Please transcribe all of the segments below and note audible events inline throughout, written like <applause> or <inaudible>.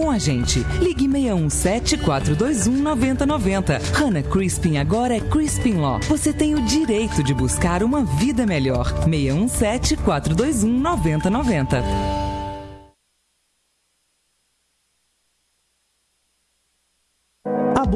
com a gente. Ligue 617 421 9090. Hannah Crispin agora é Crispin Law. Você tem o direito de buscar uma vida melhor. 617 421 9090.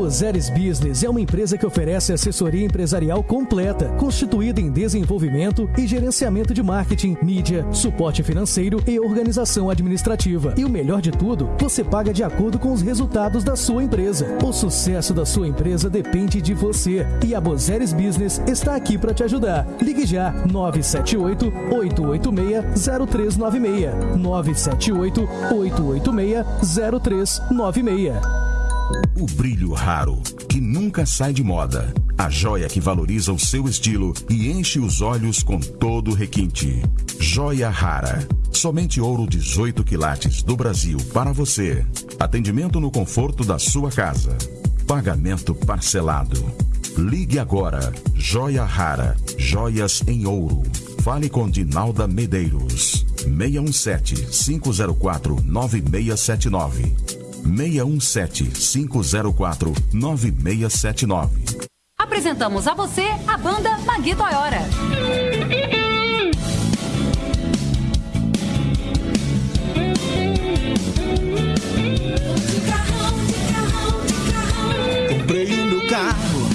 Bozeres Business é uma empresa que oferece assessoria empresarial completa, constituída em desenvolvimento e gerenciamento de marketing, mídia, suporte financeiro e organização administrativa. E o melhor de tudo, você paga de acordo com os resultados da sua empresa. O sucesso da sua empresa depende de você. E a Bozeres Business está aqui para te ajudar. Ligue já 978 886 0396 978 886 0396 o brilho raro, que nunca sai de moda. A joia que valoriza o seu estilo e enche os olhos com todo o requinte. Joia rara. Somente ouro 18 quilates do Brasil para você. Atendimento no conforto da sua casa. Pagamento parcelado. Ligue agora. Joia rara. Joias em ouro. Fale com Dinalda Medeiros. 617 504 9679 617 504 9679. Apresentamos a você a banda Magui Toyora. Comprei o meu carro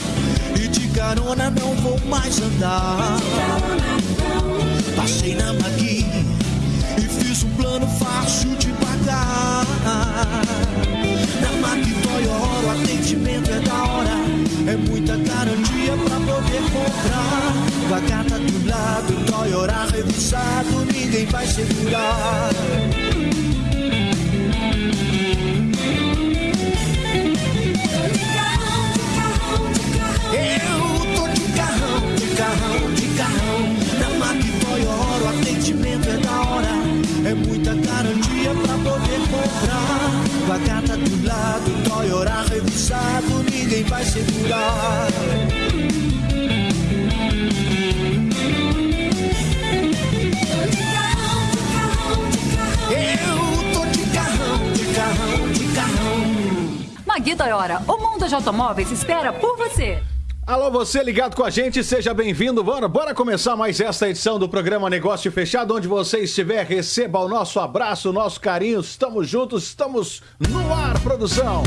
e de carona não vou mais andar. Passei na Magui e fiz um plano fácil de pagar. Mac Toyota o atendimento é da hora. É muita garantia pra poder comprar. Com a carta do lado, Toyota revisado, ninguém vai segurar. Eu tô de carrão, de carrão, de carrão. Na Mac Toyota o atendimento é da hora. É muita garantia pra poder comprar. Com a carta do lado, Toyota revisado, ninguém vai segurar. Eu tô de carrão, de carrão, de carrão. O mundo de automóveis espera por você. Alô, você ligado com a gente, seja bem-vindo. Bora, bora começar mais esta edição do programa Negócio Fechado. Onde você estiver, receba o nosso abraço, o nosso carinho. Estamos juntos, estamos no ar, produção.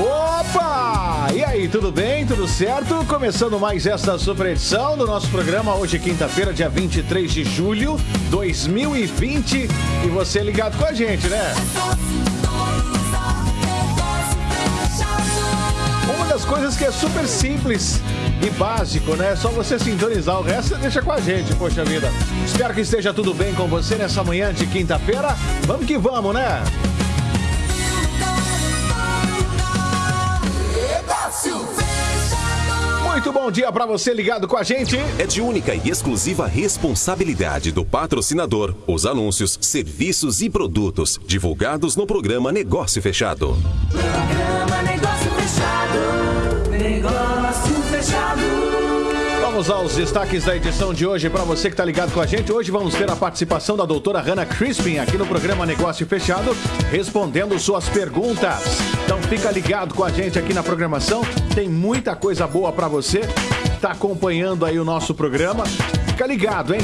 Opa! E aí, tudo bem? Tudo certo? Começando mais esta super edição do nosso programa, hoje quinta-feira, dia 23 de julho de 2020. E você ligado com a gente, né? Uma das coisas que é super simples e básico, né? É só você sintonizar o resto você deixa com a gente, poxa vida. Espero que esteja tudo bem com você nessa manhã de quinta-feira. Vamos que vamos, né? Muito bom dia para você ligado com a gente. É de única e exclusiva responsabilidade do patrocinador os anúncios, serviços e produtos divulgados no programa Negócio Fechado. Programa Negócio Fechado. Negócio Fechado. Vamos aos destaques da edição de hoje para você que está ligado com a gente. Hoje vamos ter a participação da doutora Hannah Crispin aqui no programa Negócio Fechado, respondendo suas perguntas. Então fica ligado com a gente aqui na programação. Tem muita coisa boa para você. Tá acompanhando aí o nosso programa. Fica ligado, hein?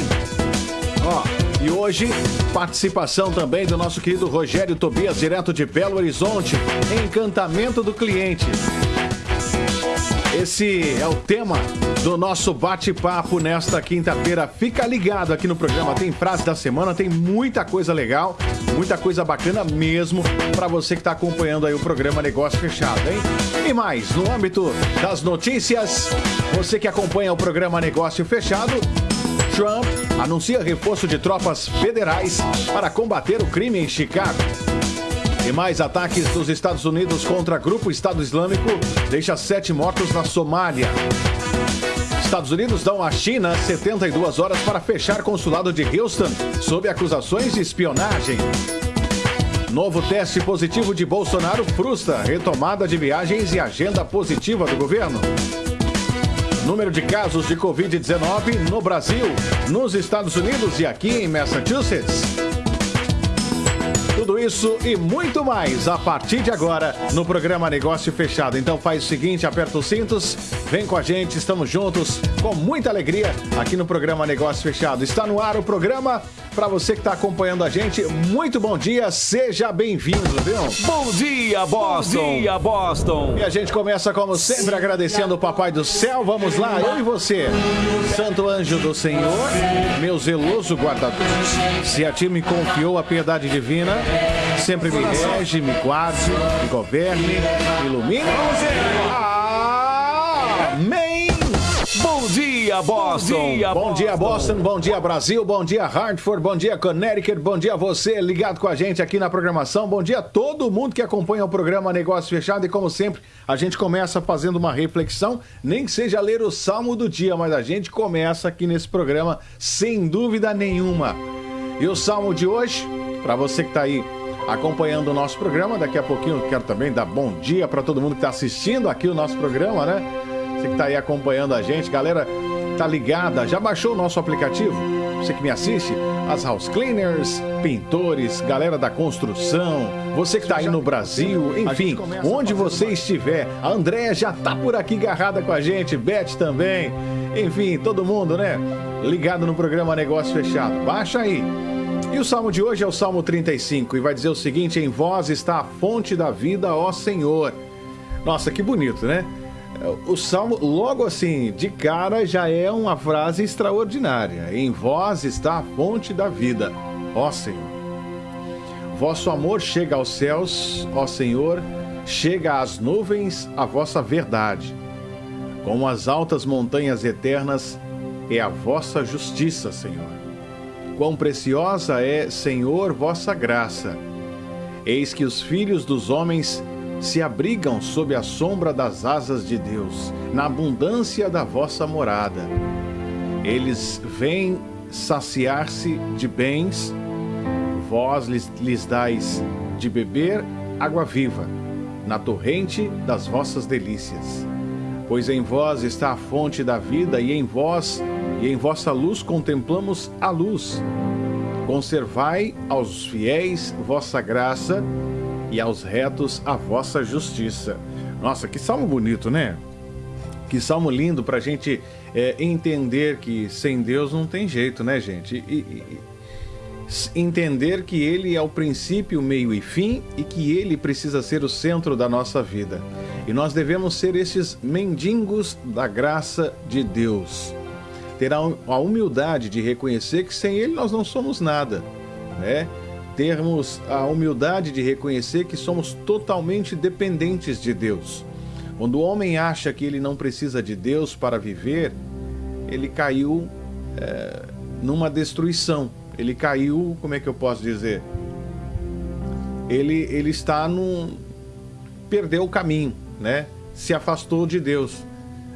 Ó, e hoje, participação também do nosso querido Rogério Tobias, direto de Belo Horizonte, Encantamento do Cliente. Esse é o tema do nosso bate-papo nesta quinta-feira. Fica ligado aqui no programa. Tem frase da semana, tem muita coisa legal, muita coisa bacana mesmo para você que está acompanhando aí o programa Negócio Fechado, hein? E mais, no âmbito das notícias, você que acompanha o programa Negócio Fechado, Trump anuncia reforço de tropas federais para combater o crime em Chicago. E mais ataques dos Estados Unidos contra grupo Estado Islâmico deixa sete mortos na Somália. Estados Unidos dão à China 72 horas para fechar consulado de Houston sob acusações de espionagem. Novo teste positivo de Bolsonaro frustra retomada de viagens e agenda positiva do governo. Número de casos de Covid-19 no Brasil, nos Estados Unidos e aqui em Massachusetts. Tudo isso e muito mais a partir de agora no programa Negócio Fechado. Então faz o seguinte, aperta os cintos, vem com a gente, estamos juntos com muita alegria aqui no programa Negócio Fechado. Está no ar o programa para você que está acompanhando a gente. Muito bom dia, seja bem-vindo, viu? Bom dia, Boston! Bom dia, Boston! E a gente começa como sempre agradecendo o Papai do Céu. Vamos lá, eu e você. Santo anjo do Senhor, meu zeloso guardador. Se a ti me confiou a piedade divina, sempre me rege, me guarde, me governe, me ilumine. Amém! Bom dia, Boston! Bom dia, bom dia, Boston. Bom dia, Brasil. Bom dia, Hartford. Bom dia, Connecticut. Bom dia, você ligado com a gente aqui na programação. Bom dia a todo mundo que acompanha o programa Negócio Fechado. E como sempre, a gente começa fazendo uma reflexão, nem que seja ler o salmo do dia, mas a gente começa aqui nesse programa sem dúvida nenhuma. E o salmo de hoje, para você que está aí acompanhando o nosso programa, daqui a pouquinho eu quero também dar bom dia para todo mundo que está assistindo aqui o nosso programa, né? Você que está aí acompanhando a gente, galera, tá ligada? Já baixou o nosso aplicativo? Você que me assiste, as house cleaners, pintores, galera da construção, você que está aí no Brasil, enfim, onde você estiver. A Andréia já tá por aqui agarrada com a gente, Beth também. Enfim, todo mundo, né? Ligado no programa Negócio Fechado. Baixa aí. E o salmo de hoje é o Salmo 35 e vai dizer o seguinte: Em vós está a fonte da vida, ó Senhor. Nossa, que bonito, né? O salmo, logo assim, de cara, já é uma frase extraordinária. Em vós está a fonte da vida, ó Senhor. Vosso amor chega aos céus, ó Senhor, chega às nuvens a vossa verdade. Como as altas montanhas eternas é a vossa justiça, Senhor. Quão preciosa é, Senhor, vossa graça. Eis que os filhos dos homens se abrigam sob a sombra das asas de Deus, na abundância da vossa morada. Eles vêm saciar-se de bens, vós lhes, lhes dais de beber água viva, na torrente das vossas delícias. Pois em vós está a fonte da vida, e em vós em vossa luz contemplamos a luz. Conservai aos fiéis vossa graça e aos retos a vossa justiça. Nossa, que salmo bonito, né? Que salmo lindo para a gente é, entender que sem Deus não tem jeito, né, gente? E, e, entender que Ele é o princípio, meio e fim e que Ele precisa ser o centro da nossa vida. E nós devemos ser esses mendigos da graça de Deus. Ter a humildade de reconhecer que sem Ele nós não somos nada, né? termos a humildade de reconhecer que somos totalmente dependentes de Deus. Quando o homem acha que ele não precisa de Deus para viver, ele caiu é, numa destruição. Ele caiu, como é que eu posso dizer? Ele, ele está num. perdeu o caminho, né? Se afastou de Deus.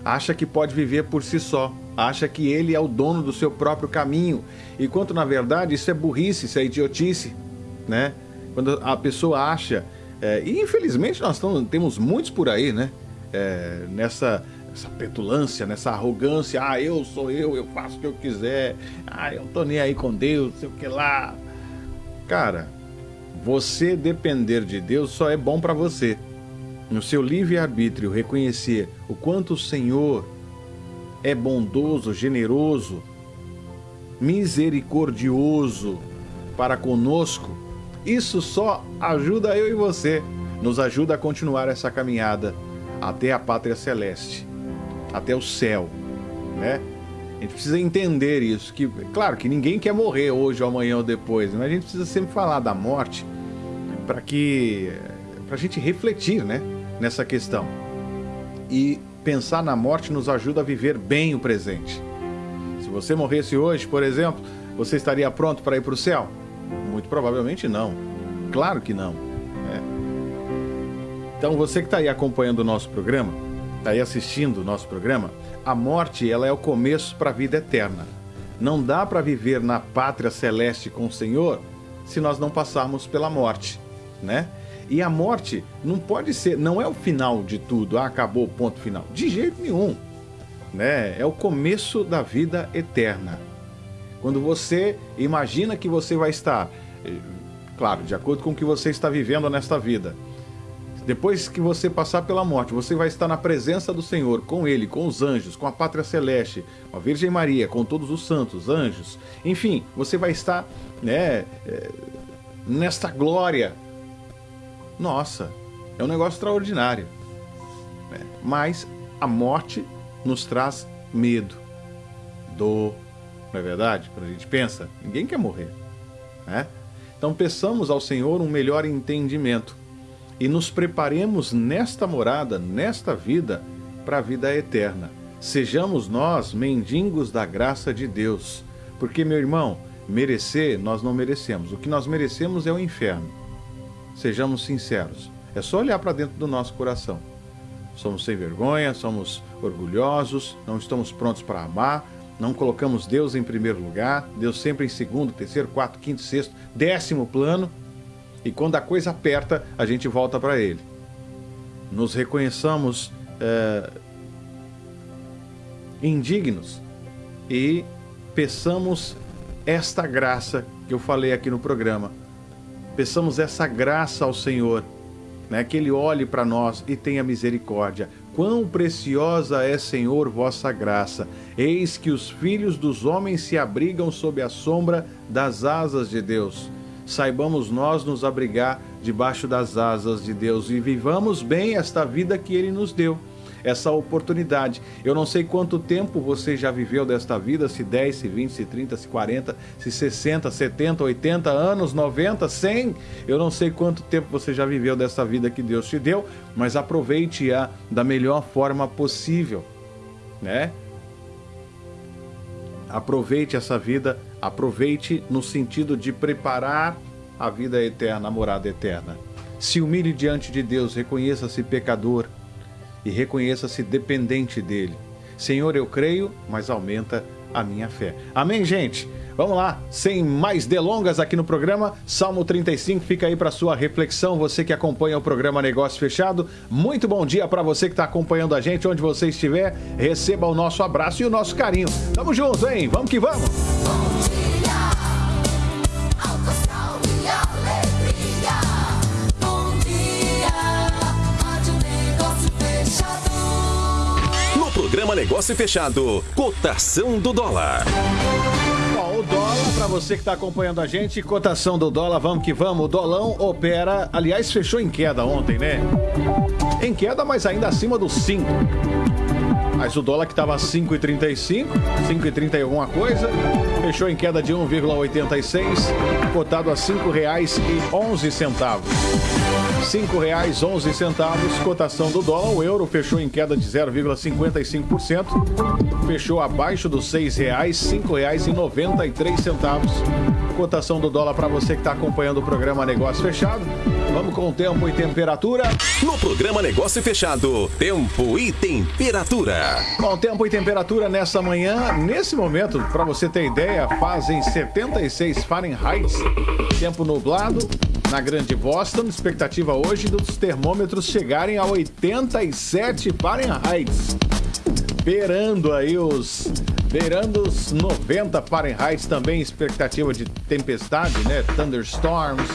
Acha que pode viver por si só. Acha que ele é o dono do seu próprio caminho. Enquanto na verdade isso é burrice, isso é idiotice né? Quando a pessoa acha, é, e infelizmente nós temos muitos por aí, né? É, nessa essa petulância, nessa arrogância, ah, eu sou eu, eu faço o que eu quiser, ah, eu tô nem aí com Deus, sei o que lá. Cara, você depender de Deus só é bom para você. No seu livre-arbítrio, reconhecer o quanto o Senhor é bondoso, generoso, misericordioso para conosco, isso só ajuda eu e você, nos ajuda a continuar essa caminhada até a pátria celeste, até o céu, né? A gente precisa entender isso, que claro que ninguém quer morrer hoje ou amanhã ou depois, mas a gente precisa sempre falar da morte para que para a gente refletir, né, nessa questão. E pensar na morte nos ajuda a viver bem o presente. Se você morresse hoje, por exemplo, você estaria pronto para ir para o céu? Muito provavelmente não. Claro que não. Né? Então você que está aí acompanhando o nosso programa, está aí assistindo o nosso programa, a morte ela é o começo para a vida eterna. Não dá para viver na pátria celeste com o Senhor se nós não passarmos pela morte, né? E a morte não pode ser, não é o final de tudo, ah, acabou o ponto final. De jeito nenhum. né? É o começo da vida eterna. Quando você imagina que você vai estar, eh, claro, de acordo com o que você está vivendo nesta vida, depois que você passar pela morte, você vai estar na presença do Senhor, com Ele, com os anjos, com a pátria celeste, com a Virgem Maria, com todos os santos, anjos. Enfim, você vai estar, né, eh, nesta glória. Nossa, é um negócio extraordinário. né? Mas a morte nos traz medo, dor, não é verdade? Quando a gente pensa, ninguém quer morrer, né? Então peçamos ao Senhor um melhor entendimento e nos preparemos nesta morada, nesta vida, para a vida eterna. Sejamos nós mendigos da graça de Deus, porque, meu irmão, merecer nós não merecemos. O que nós merecemos é o inferno. Sejamos sinceros. É só olhar para dentro do nosso coração. Somos sem vergonha, somos orgulhosos, não estamos prontos para amar, não colocamos Deus em primeiro lugar, Deus sempre em segundo, terceiro, quarto, quinto, sexto, décimo plano. E quando a coisa aperta, a gente volta para Ele. Nos reconheçamos é, indignos e peçamos esta graça que eu falei aqui no programa. Peçamos essa graça ao Senhor, né? que Ele olhe para nós e tenha misericórdia. Quão preciosa é, Senhor, vossa graça! Eis que os filhos dos homens se abrigam sob a sombra das asas de Deus. Saibamos nós nos abrigar debaixo das asas de Deus e vivamos bem esta vida que Ele nos deu essa oportunidade. Eu não sei quanto tempo você já viveu desta vida, se 10, se 20, se 30, se 40, se 60, 70, 80 anos, 90, 100. Eu não sei quanto tempo você já viveu dessa vida que Deus te deu, mas aproveite-a da melhor forma possível, né? Aproveite essa vida, aproveite no sentido de preparar a vida eterna, a morada eterna. Se humilhe diante de Deus, reconheça-se pecador, e reconheça-se dependente dele. Senhor, eu creio, mas aumenta a minha fé. Amém, gente? Vamos lá, sem mais delongas aqui no programa, Salmo 35 fica aí para sua reflexão, você que acompanha o programa Negócio Fechado. Muito bom dia para você que está acompanhando a gente, onde você estiver, receba o nosso abraço e o nosso carinho. Tamo junto, hein? Vamos que vamos! Programa Negócio Fechado, cotação do dólar. Bom, o dólar, para você que está acompanhando a gente, cotação do dólar, vamos que vamos. O dolão opera, aliás, fechou em queda ontem, né? Em queda, mas ainda acima dos 5. Mas o dólar que estava 5,35, 5,30 e alguma coisa, fechou em queda de 1,86, cotado a R$ 5,11. R$ 5,11, cotação do dólar. O euro fechou em queda de 0,55%, fechou abaixo dos R$ 6,00, R$ 5,93. Cotação do dólar para você que está acompanhando o programa Negócio Fechado. Vamos com o tempo e temperatura. No programa Negócio Fechado, tempo e temperatura. Bom, tempo e temperatura nessa manhã, nesse momento, para você ter ideia, fazem 76 Fahrenheit, tempo nublado na Grande Boston, expectativa hoje dos termômetros chegarem a 87 Fahrenheit, beirando aí os beirando os 90 Fahrenheit também, expectativa de tempestade, né, thunderstorms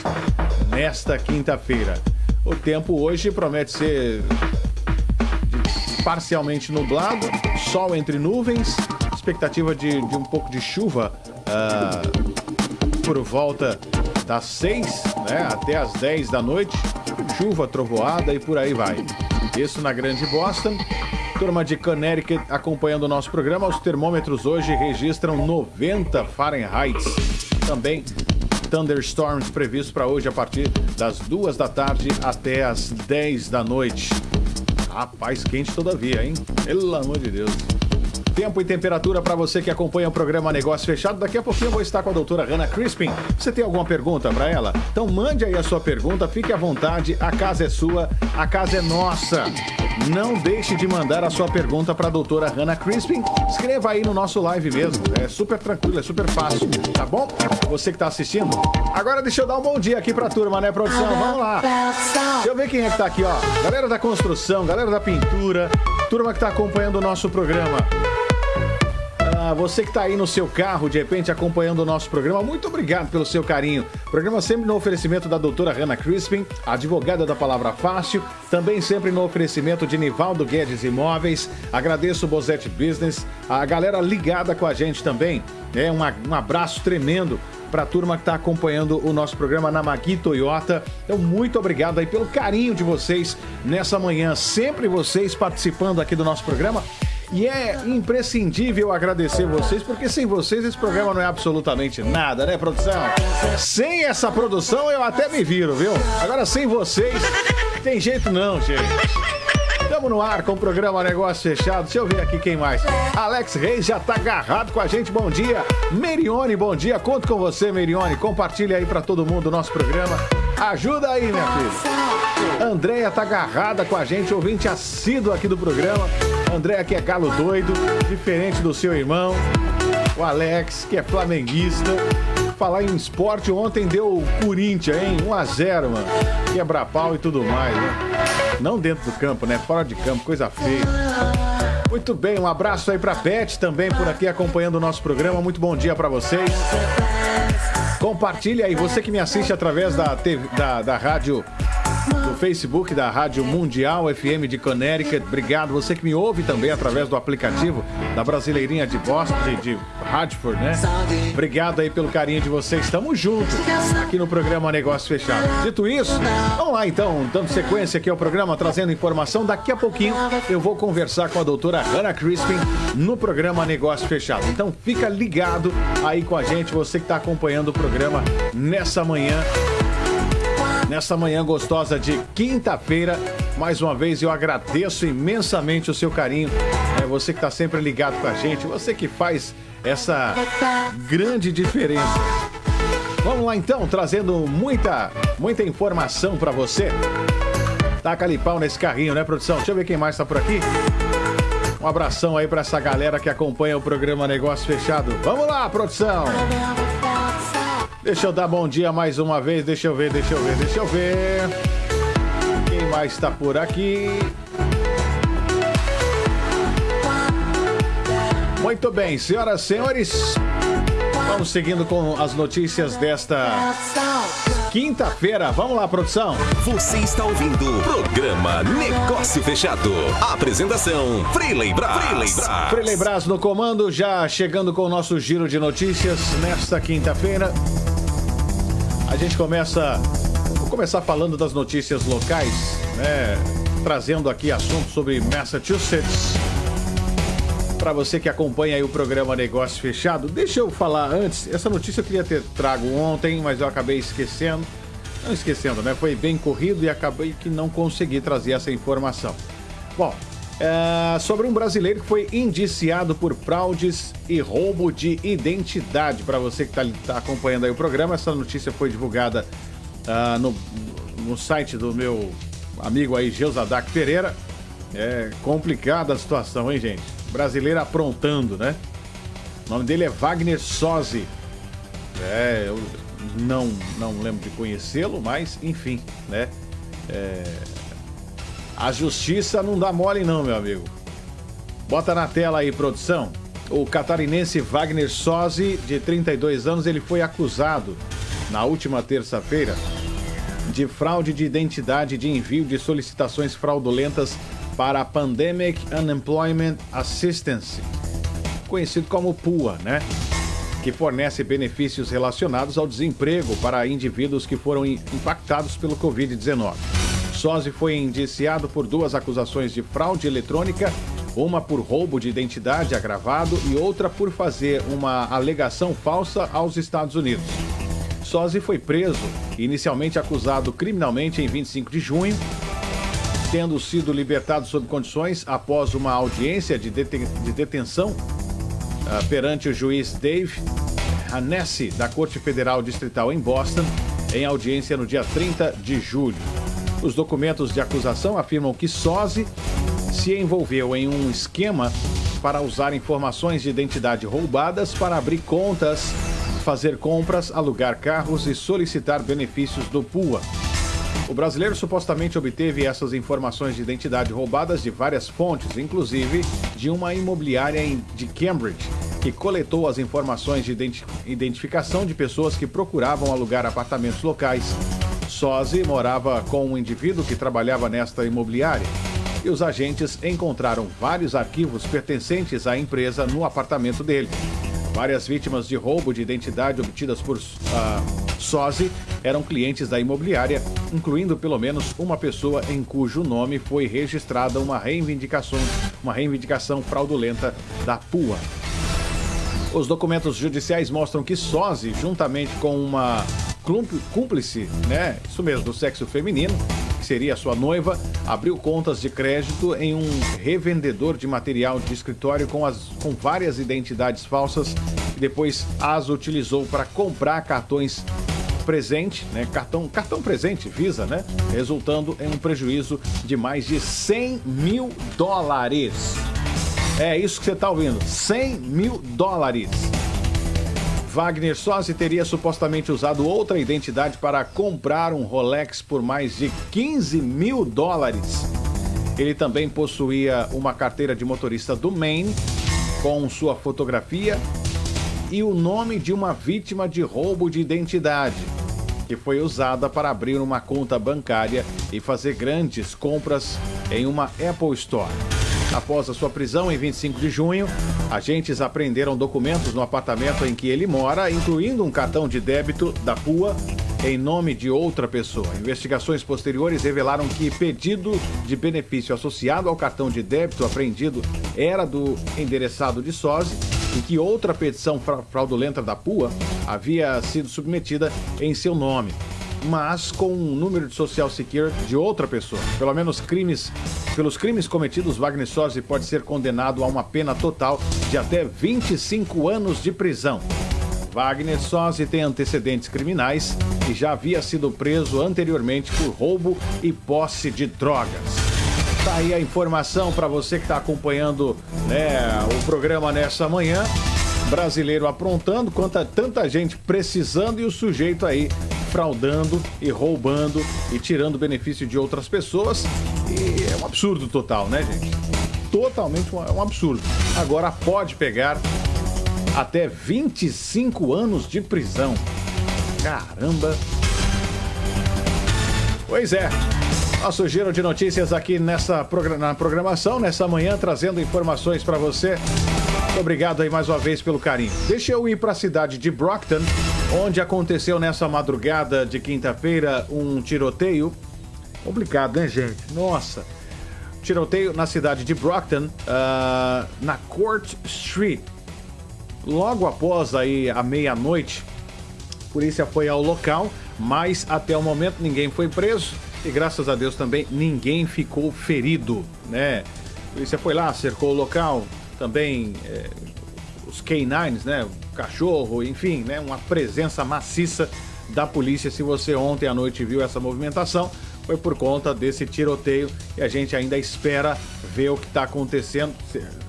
nesta quinta-feira. O tempo hoje promete ser parcialmente nublado, sol entre nuvens, expectativa de, de um pouco de chuva ah, por volta das 6 né, até as 10 da noite, chuva, trovoada e por aí vai. Isso na Grande Boston. Turma de Connecticut acompanhando o nosso programa. Os termômetros hoje registram 90 Fahrenheit. Também thunderstorms previstos para hoje a partir das 2 da tarde até as 10 da noite. Rapaz, quente todavia, hein? Pelo amor de Deus. Tempo e temperatura para você que acompanha o programa Negócio Fechado. Daqui a pouquinho eu vou estar com a doutora Hannah Crispin. Você tem alguma pergunta para ela? Então mande aí a sua pergunta, fique à vontade. A casa é sua, a casa é nossa. Não deixe de mandar a sua pergunta para a doutora Hannah Crispin. Escreva aí no nosso live mesmo. É super tranquilo, é super fácil, tá bom? Você que está assistindo. Agora deixa eu dar um bom dia aqui para a turma, né, produção? Vamos lá. Deixa eu ver quem é que tá aqui, ó. Galera da construção, galera da pintura, Turma que está acompanhando o nosso programa. Você que está aí no seu carro, de repente acompanhando o nosso programa, muito obrigado pelo seu carinho. Programa sempre no oferecimento da doutora Hannah Crispin, advogada da Palavra Fácil, também sempre no oferecimento de Nivaldo Guedes Imóveis. Agradeço o Bozete Business, a galera ligada com a gente também. É um, um abraço tremendo para a turma que está acompanhando o nosso programa na Magui Toyota. Então, muito obrigado aí pelo carinho de vocês nessa manhã. Sempre vocês participando aqui do nosso programa. E é imprescindível agradecer vocês, porque sem vocês esse programa não é absolutamente nada, né, produção? Sem essa produção eu até me viro, viu? Agora sem vocês, tem jeito não, gente. Estamos no ar com o programa Negócio Fechado. Deixa eu ver aqui quem mais. Alex Reis já tá agarrado com a gente. Bom dia. Merione, bom dia. Conto com você, Merione. Compartilha aí para todo mundo o nosso programa. Ajuda aí, minha filha. Andréia tá agarrada com a gente, ouvinte assíduo aqui do programa. Andréia que é galo doido, diferente do seu irmão. O Alex, que é flamenguista. Falar em esporte, ontem deu o Corinthians, hein? 1x0, mano. Quebra pau e tudo mais, né? Não dentro do campo, né? Fora de campo, coisa feia. Muito bem, um abraço aí pra Beth também por aqui acompanhando o nosso programa. Muito bom dia pra vocês. Compartilhe aí, você que me assiste através da, TV, da, da rádio, Facebook da Rádio Mundial FM de Connecticut. Obrigado. Você que me ouve também através do aplicativo da Brasileirinha de Boston, de, de Radford, né? Obrigado aí pelo carinho de vocês. Estamos juntos aqui no programa Negócio Fechado. Dito isso, vamos lá então, dando sequência aqui ao programa, trazendo informação. Daqui a pouquinho eu vou conversar com a doutora Hannah Crispin no programa Negócio Fechado. Então fica ligado aí com a gente, você que está acompanhando o programa nessa manhã nessa manhã gostosa de quinta-feira. Mais uma vez eu agradeço imensamente o seu carinho. É você que está sempre ligado com a gente, você que faz essa grande diferença. Vamos lá então, trazendo muita, muita informação para você. Taca ali nesse carrinho, né, produção? Deixa eu ver quem mais está por aqui. Um abração aí para essa galera que acompanha o programa Negócio Fechado. Vamos lá, produção! Deixa eu dar bom dia mais uma vez. Deixa eu ver, deixa eu ver, deixa eu ver. Quem mais está por aqui? Muito bem, senhoras e senhores. Vamos seguindo com as notícias desta quinta-feira. Vamos lá, produção. Você está ouvindo o programa Negócio Fechado. Apresentação: Freeley Brás. Freeley Brás. Freeley Brás no comando, já chegando com o nosso giro de notícias nesta quinta-feira. A gente começa. Vou começar falando das notícias locais, né? Trazendo aqui assuntos sobre Massachusetts. Para você que acompanha aí o programa Negócio Fechado, deixa eu falar antes. Essa notícia eu queria ter trago ontem, mas eu acabei esquecendo. Não esquecendo, né? Foi bem corrido e acabei que não consegui trazer essa informação. Bom, é, sobre um brasileiro que foi indiciado por fraudes e roubo de identidade. Para você que está tá acompanhando aí o programa, essa notícia foi divulgada ah, no, no site do meu amigo aí, Geusadak Pereira. É complicada a situação, hein, gente? Brasileiro aprontando, né? O nome dele é Wagner Sozzi. É, eu não, não lembro de conhecê-lo, mas enfim, né? É, a justiça não dá mole, não, meu amigo. Bota na tela aí, produção. O catarinense Wagner Sozzi, de 32 anos, ele foi acusado na última terça-feira de fraude de identidade de envio de solicitações fraudulentas para a Pandemic Unemployment Assistance, conhecido como PUA, né? Que fornece benefícios relacionados ao desemprego para indivíduos que foram impactados pelo Covid-19. Sozzi foi indiciado por duas acusações de fraude eletrônica, uma por roubo de identidade agravado e outra por fazer uma alegação falsa aos Estados Unidos. Sozzi foi preso, inicialmente acusado criminalmente em 25 de junho, tendo sido libertado sob condições após uma audiência de, deten de detenção uh, perante o juiz Dave Hanesse, da Corte Federal Distrital em Boston, em audiência no dia 30 de julho. Os documentos de acusação afirmam que Sozzi se envolveu em um esquema para usar informações de identidade roubadas para abrir contas, fazer compras, alugar carros e solicitar benefícios do PUA. O brasileiro supostamente obteve essas informações de identidade roubadas de várias fontes, inclusive de uma imobiliária de Cambridge, que coletou as informações de identi- identificação de pessoas que procuravam alugar apartamentos locais. Sozzi morava com um indivíduo que trabalhava nesta imobiliária e os agentes encontraram vários arquivos pertencentes à empresa no apartamento dele. Várias vítimas de roubo de identidade obtidas por Sozzi eram clientes da imobiliária, incluindo pelo menos uma pessoa em cujo nome foi registrada uma reivindicação, uma reivindicação fraudulenta da PUA. Os documentos judiciais mostram que Sozzi, juntamente com uma cúmplice, né, isso mesmo, do sexo feminino, que seria sua noiva, abriu contas de crédito em um revendedor de material de escritório com, as, com várias identidades falsas e depois as utilizou para comprar cartões presente, né, cartão, cartão presente, Visa, né, resultando em um prejuízo de mais de 100 mil dólares. É isso que você está ouvindo, 100 mil dólares. Wagner Sossi teria supostamente usado outra identidade para comprar um Rolex por mais de 15 mil dólares. Ele também possuía uma carteira de motorista do Maine com sua fotografia e o nome de uma vítima de roubo de identidade, que foi usada para abrir uma conta bancária e fazer grandes compras em uma Apple Store. Após a sua prisão em 25 de junho, agentes apreenderam documentos no apartamento em que ele mora, incluindo um cartão de débito da PUA em nome de outra pessoa. Investigações posteriores revelaram que pedido de benefício associado ao cartão de débito apreendido era do endereçado de Sozzi e que outra petição fra- fraudulenta da PUA havia sido submetida em seu nome, mas com um número de social security de outra pessoa. Pelo menos crimes, pelos crimes cometidos, Wagner Sozzi pode ser condenado a uma pena total de até 25 anos de prisão. Wagner Sozzi tem antecedentes criminais e já havia sido preso anteriormente por roubo e posse de drogas. Tá aí a informação para você que está acompanhando né, o programa nessa manhã. Brasileiro aprontando, quanta tanta gente precisando e o sujeito aí fraudando e roubando e tirando benefício de outras pessoas. E é um absurdo total, né, gente? Totalmente um, é absurdo. Agora pode pegar até 25 anos de prisão. Caramba! Pois é. Nosso giro de notícias aqui nessa na programação, nessa manhã, trazendo informações para você. Muito obrigado aí mais uma vez pelo carinho. Deixa eu ir para a cidade de Brockton, onde aconteceu nessa madrugada de quinta-feira um tiroteio. Complicado, né, gente? Nossa. Tiroteio na cidade de Brockton, ah, na Court Street. Logo após aí a meia-noite, a polícia foi ao local, mas até o momento ninguém foi preso e graças a Deus também ninguém ficou ferido, né? A polícia foi lá, cercou o local, também é, os K9s, né? Cachorro, enfim, né? Uma presença maciça da polícia. Se você ontem à noite viu essa movimentação, foi por conta desse tiroteio e a gente ainda espera ver o que está acontecendo,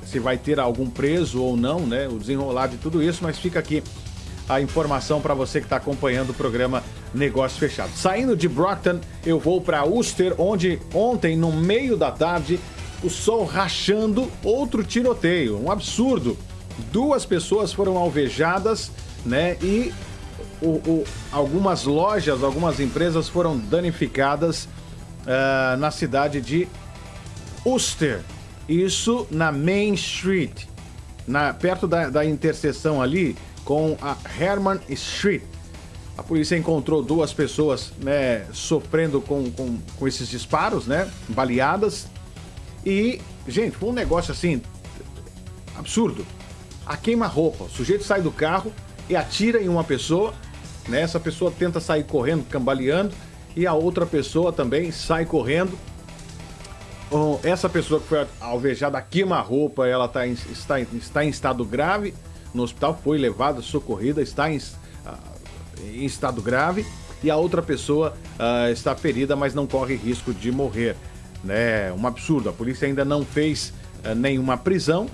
se, vai ter algum preso ou não, né? O desenrolar de tudo isso, mas fica aqui a informação para você que está acompanhando o programa Negócio Fechado. Saindo de Brockton, eu vou para Ulster, onde ontem, no meio da tarde, o sol rachando, outro tiroteio. Um absurdo. Duas pessoas foram alvejadas, né? E o- o- algumas lojas, algumas empresas foram danificadas ah, na cidade de Ulster. Isso na Main Street, na, perto da, da interseção ali com a Herman Street. A polícia encontrou duas pessoas né, sofrendo com, com, com esses disparos, né? Baleadas. E, gente, foi um negócio assim absurdo. A queima-roupa. O sujeito sai do carro e atira em uma pessoa, né? Essa pessoa tenta sair correndo, cambaleando, e a outra pessoa também sai correndo. Essa pessoa que foi alvejada queima-roupa, ela tá em- está, em- está em estado grave no hospital, foi levada, socorrida, está em, ah, em estado grave. E a outra pessoa ah, está ferida, mas não corre risco de morrer. Né? Um absurdo. A polícia ainda não fez ah, nenhuma prisão,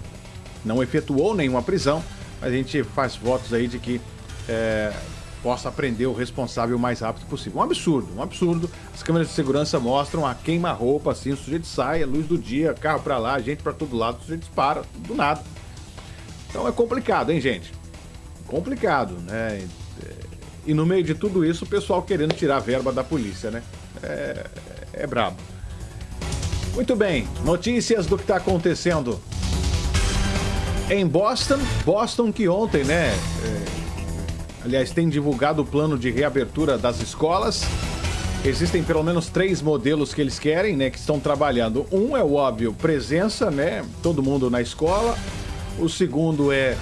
não efetuou nenhuma prisão, mas a gente faz votos aí de que eh, possa prender o responsável o mais rápido possível. Um absurdo, um absurdo. As câmeras de segurança mostram a queima-roupa, assim, o sujeito sai, a luz do dia, carro pra lá, gente pra todo lado, o sujeito dispara, do nada. Então é complicado, hein, gente? Complicado, né? E no meio de tudo isso, o pessoal querendo tirar a verba da polícia, né? É, é brabo. Muito bem, notícias do que está acontecendo em Boston. Boston que ontem, né? é, aliás, tem divulgado o plano de reabertura das escolas. Existem pelo menos três modelos que eles querem, né? Que estão trabalhando. Um é o óbvio, presença, né? Todo mundo na escola. O segundo é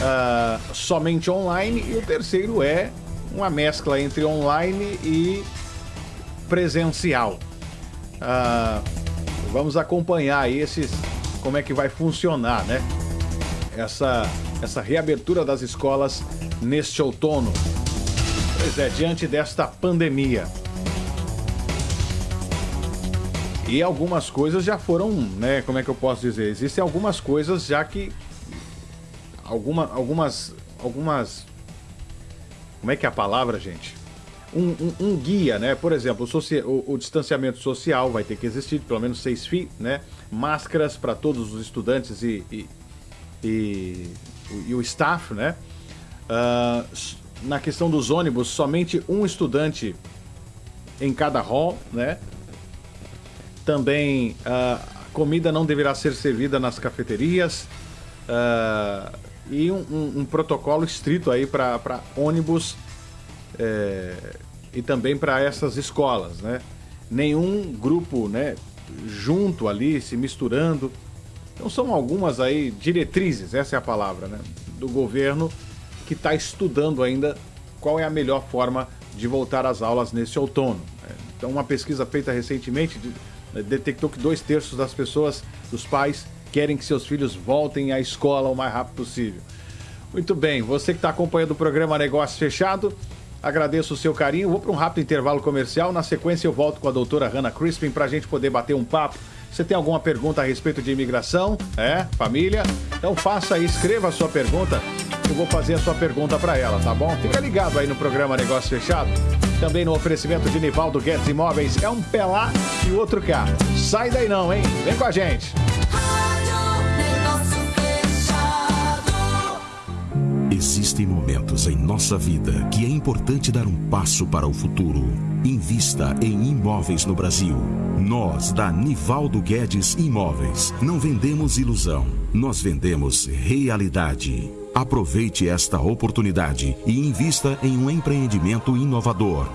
ah, somente online. E o terceiro é uma mescla entre online e presencial. Ah, vamos acompanhar aí esses, como é que vai funcionar, né? Essa, essa reabertura das escolas neste outono. Pois é, diante desta pandemia. E algumas coisas já foram, né? Como é que eu posso dizer? Existem algumas coisas já que. Alguma, algumas. Algumas. Como é que é a palavra, gente? Um, um- um guia, né? Por exemplo, o, o- o distanciamento social vai ter que existir, pelo menos seis feet, né? Máscaras para todos os estudantes e, e, e, e o staff, né? S- na questão dos ônibus, somente um estudante em cada hall, né? Também ah, a comida não deverá ser servida nas cafeterias. ah, e um, um- um protocolo estrito aí para ônibus é, e também para essas escolas, né? Nenhum grupo, né, junto ali, se misturando. Então são algumas aí diretrizes, essa é a palavra, né, do governo que está estudando ainda qual é a melhor forma de voltar às aulas nesse outono. né? Então uma pesquisa feita recentemente né, detectou que dois terços das pessoas, dos pais, querem que seus filhos voltem à escola o mais rápido possível. Muito bem, você que está acompanhando o programa Negócio Fechado, agradeço o seu carinho. Vou para um rápido intervalo comercial. Na sequência, eu volto com a doutora Hannah Crispin para a gente poder bater um papo. Você tem alguma pergunta a respeito de imigração? É? Família? Então faça aí, escreva a sua pergunta. Eu vou fazer a sua pergunta para ela, tá bom? Fica ligado aí no programa Negócio Fechado. Também no oferecimento de Nivaldo Guedes Imóveis. É um pé lá e outro cá. Sai daí não, hein? Vem com a gente. Existem momentos em nossa vida que é importante dar um passo para o futuro. Invista em imóveis no Brasil. Nós, da Nivaldo Guedes Imóveis, não vendemos ilusão, nós vendemos realidade. Aproveite esta oportunidade e invista em um empreendimento inovador.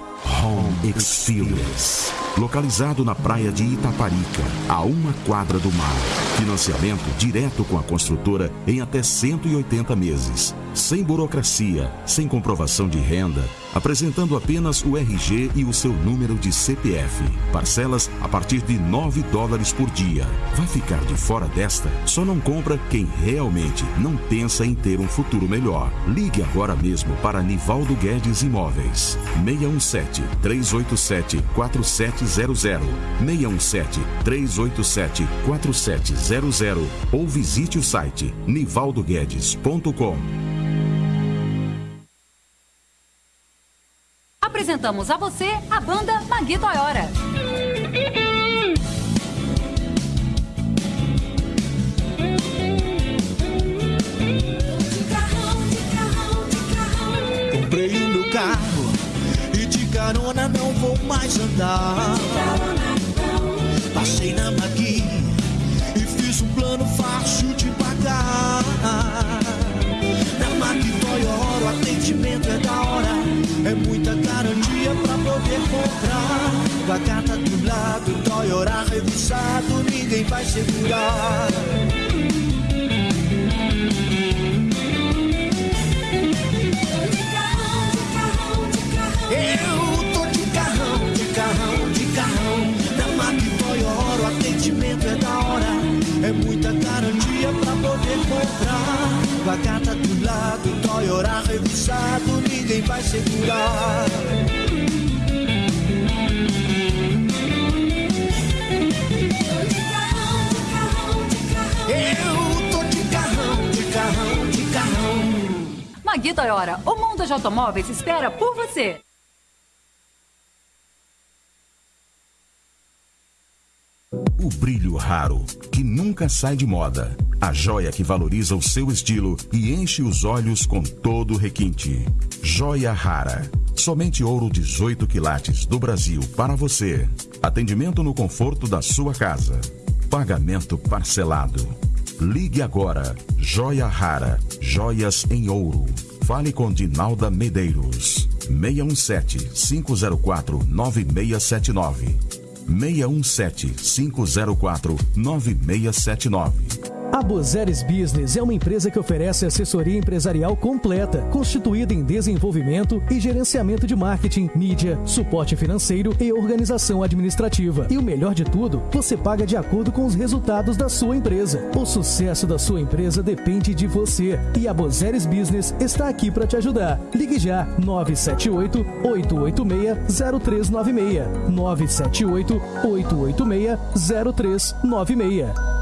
Home Experience. Localizado na praia de Itaparica, a uma quadra do mar. Financiamento direto com a construtora em até 180 meses. Sem burocracia, sem comprovação de renda, apresentando apenas o RG e o seu número de CPF. Parcelas a partir de 9 dólares por dia. Vai ficar de fora desta? Só não compra quem realmente não pensa em ter um futuro melhor. Ligue agora mesmo para Nivaldo Guedes Imóveis. 617 387 4700 617 387 4700 ou visite o site nivaldoguedes.com. Apresentamos a você a banda Magui Toyora. Comprei o meu carro e de carona não vou mais andar. Passei na Magui e fiz um plano fácil de pagar. Na Magui o atendimento é da hora, é muita garantia pra poder comprar. Com a carta do lado, Toyota revisado, ninguém vai segurar. Eu tô segurar. Eu tô de carrão, de carrão, de carrão. Magui Toyota, o mundo de automóveis espera por você. O brilho raro, que nunca sai de moda. A joia que valoriza o seu estilo e enche os olhos com todo o requinte. Joia rara. Somente ouro 18 quilates do Brasil para você. Atendimento no conforto da sua casa. Pagamento parcelado. Ligue agora. Joia rara. Joias em ouro. Fale com Dinalda Medeiros. 617 504 9679. 617-504-9679. A Bozeres Business é uma empresa que oferece assessoria empresarial completa, constituída em desenvolvimento e gerenciamento de marketing, mídia, suporte financeiro e organização administrativa. E o melhor de tudo, você paga de acordo com os resultados da sua empresa. O sucesso da sua empresa depende de você. E a Bozeres Business está aqui para te ajudar. Ligue já 978 886 0396 978 886 0396.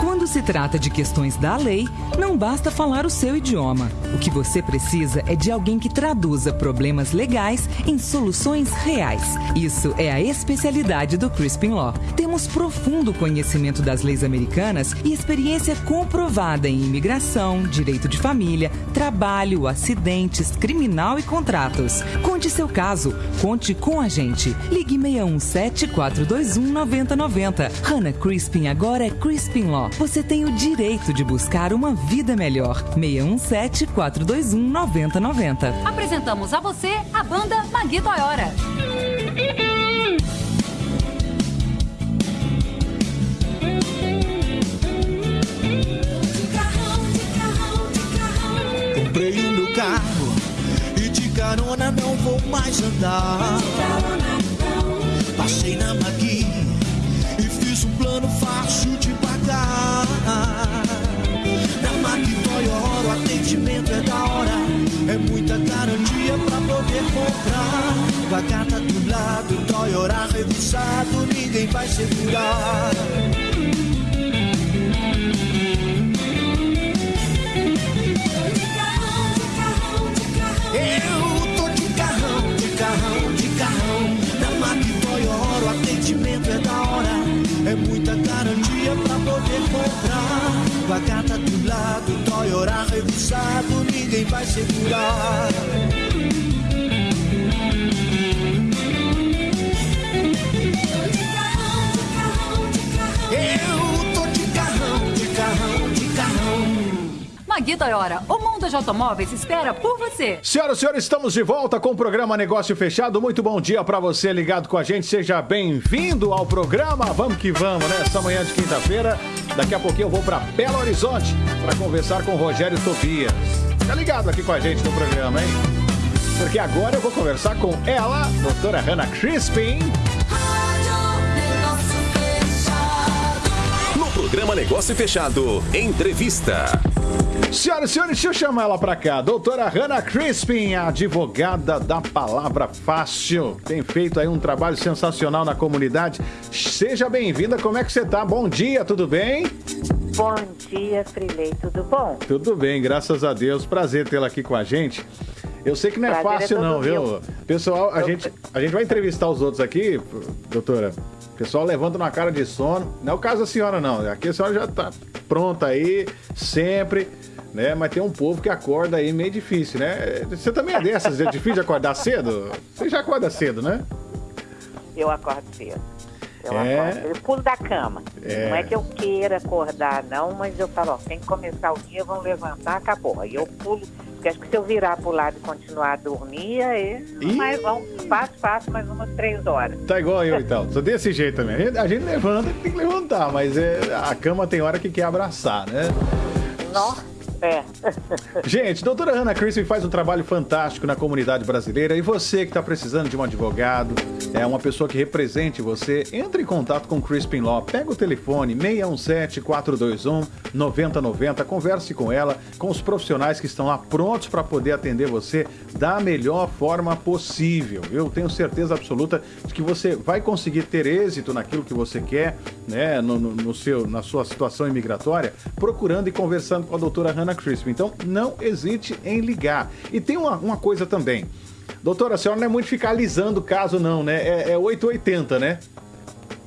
Quando se trata de questões da lei, não basta falar o seu idioma. O que você precisa é de alguém que traduza problemas legais em soluções reais. Isso é a especialidade do Crispin Law. Temos profundo conhecimento das leis americanas e experiência comprovada em imigração, direito de família, trabalho, acidentes, criminal e contratos. Conte seu caso, conte com a gente. Ligue 617 421 9090. Hannah Crispin agora é Crispin Law. Você tem o direito de buscar uma vida melhor. 617 421 9090. Apresentamos a você a banda Magui Toyota. Comprei o meu carro e de carona não vou mais andar. Passei na Magui e fiz um plano fácil de pagar. Na Magui Toyota o atendimento é da hora, é muita garantia pra poder comprar. Com a carta do lado, Toyota revisado, ninguém vai segurar. Revisado, ninguém vai segurar. Magui Toyota, o mundo de automóveis espera por você. Senhoras e senhores, estamos de volta com o programa Negócio Fechado. Muito bom dia para você ligado com a gente. Seja bem-vindo ao programa. Vamos que vamos, né? Essa manhã de quinta-feira. Daqui a pouquinho eu vou para Belo Horizonte para conversar com o Rogério Tobias. Fica ligado aqui com a gente no programa, hein? Porque agora eu vou conversar com ela, doutora Hannah Crispin. Programa Negócio Fechado, entrevista. Senhoras e senhores, deixa eu chamar ela pra cá. Doutora Hannah Crispin, advogada da palavra fácil. Tem feito aí um trabalho sensacional na comunidade. Seja bem-vinda. Como é que você tá? Bom dia, tudo bem? Bom dia, Frilei, tudo bom? Tudo bem, graças a Deus. Prazer tê-la aqui com a gente. Eu sei que não é Prazer é fácil, todo não, viu? meu. Pessoal, a Eu- gente, a gente vai entrevistar os outros aqui, doutora. O pessoal levanta uma cara de sono. Não é o caso da senhora, não. Aqui a senhora já tá pronta aí, sempre. Né? Mas tem um povo que acorda aí meio difícil, né? Você também é dessas, é difícil de acordar cedo? Você já acorda cedo, né? Eu acordo cedo. Eu É? acordo. Eu pulo da cama. É. Não é que eu queira acordar, não, mas eu falo, ó, tem que começar o dia, vamos levantar, acabou. Aí eu pulo, porque acho que se eu virar pro lado e continuar a dormir, aí Ih! mais vão, fácil, fácil, mais umas três horas. Tá igual eu então. Sou desse jeito também. A gente, a gente levanta, tem que levantar, mas é, a cama tem hora que quer abraçar, né? Nossa, é. Gente, doutora Ana Crispin faz um trabalho fantástico na comunidade brasileira e você que está precisando de um advogado, é uma pessoa que represente você, entre em contato com Crispin Law. Pega o telefone 617-421-9090, converse com ela, com os profissionais que estão lá prontos para poder atender você da melhor forma possível. Eu tenho certeza absoluta de que você vai conseguir ter êxito naquilo que você quer, né, no, no- no seu, na sua situação imigratória, procurando e conversando com a doutora Hannah Crispin. Então, não hesite em ligar. E tem uma, uma coisa também. Doutora, a senhora não é muito ficar alisando o caso, não, né? É, é 880, né?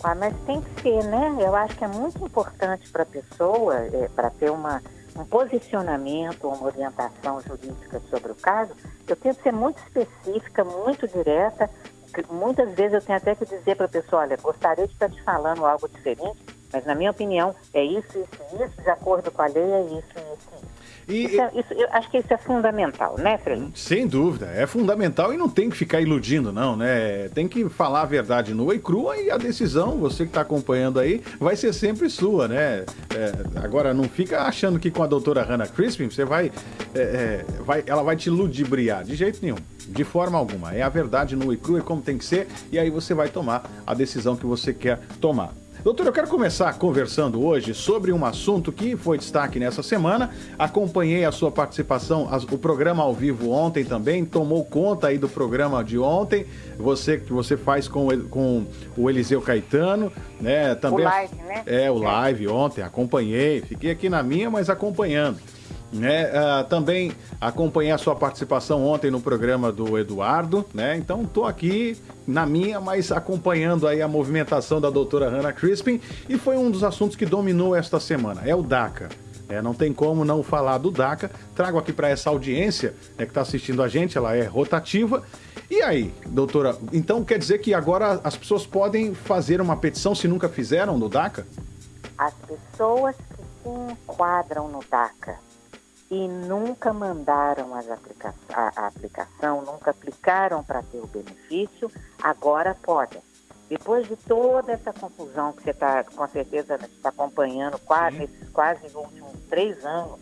Ah, mas tem que ser, né? Eu acho que é muito importante para a pessoa, é, para ter uma, um posicionamento, uma orientação jurídica sobre o caso, eu tento ser muito específica, muito direta. que Muitas vezes eu tenho até que dizer para a pessoa, olha, gostaria de estar te falando algo diferente, mas na minha opinião é isso, isso, isso, de acordo com a lei é isso, isso, isso. E- Isso é- isso- eu acho que isso é fundamental, né, Felipe? Sem dúvida, é fundamental e não tem que ficar iludindo, não, né? Tem que falar a verdade nua e crua e a decisão, você que está acompanhando aí, vai ser sempre sua, né? É, agora, não fica achando que com a doutora Hannah Crispin você vai, é, é, vai. Ela vai te ludibriar, de jeito nenhum. De forma alguma. É a verdade nua e crua, é como tem que ser, e aí você vai tomar a decisão que você quer tomar. Doutor, eu quero começar conversando hoje sobre um assunto que foi destaque nessa semana. Acompanhei a sua participação, o programa ao vivo ontem também, tomou conta aí do programa de ontem. Você que você faz com, com o Eliseu Caetano, né? Também O live, né? É, o live ontem, acompanhei. Fiquei aqui na minha, mas acompanhando. Né? Ah, também acompanhei a sua participação ontem no programa do Eduardo, né? Então tô aqui na minha, mas acompanhando aí a movimentação da doutora Hannah Crispin e foi um dos assuntos que dominou esta semana, é o DACA. É, não tem como não falar do DACA. Trago aqui para essa audiência né, que está assistindo a gente, ela é rotativa. E aí, doutora, então quer dizer que agora as pessoas podem fazer uma petição se nunca fizeram no DACA? As pessoas que se enquadram no DACA e nunca mandaram aplica a, a aplicação, nunca aplicaram para ter o benefício, agora podem. Depois de toda essa confusão que você está, com certeza, está acompanhando quase, esses quase os últimos três anos,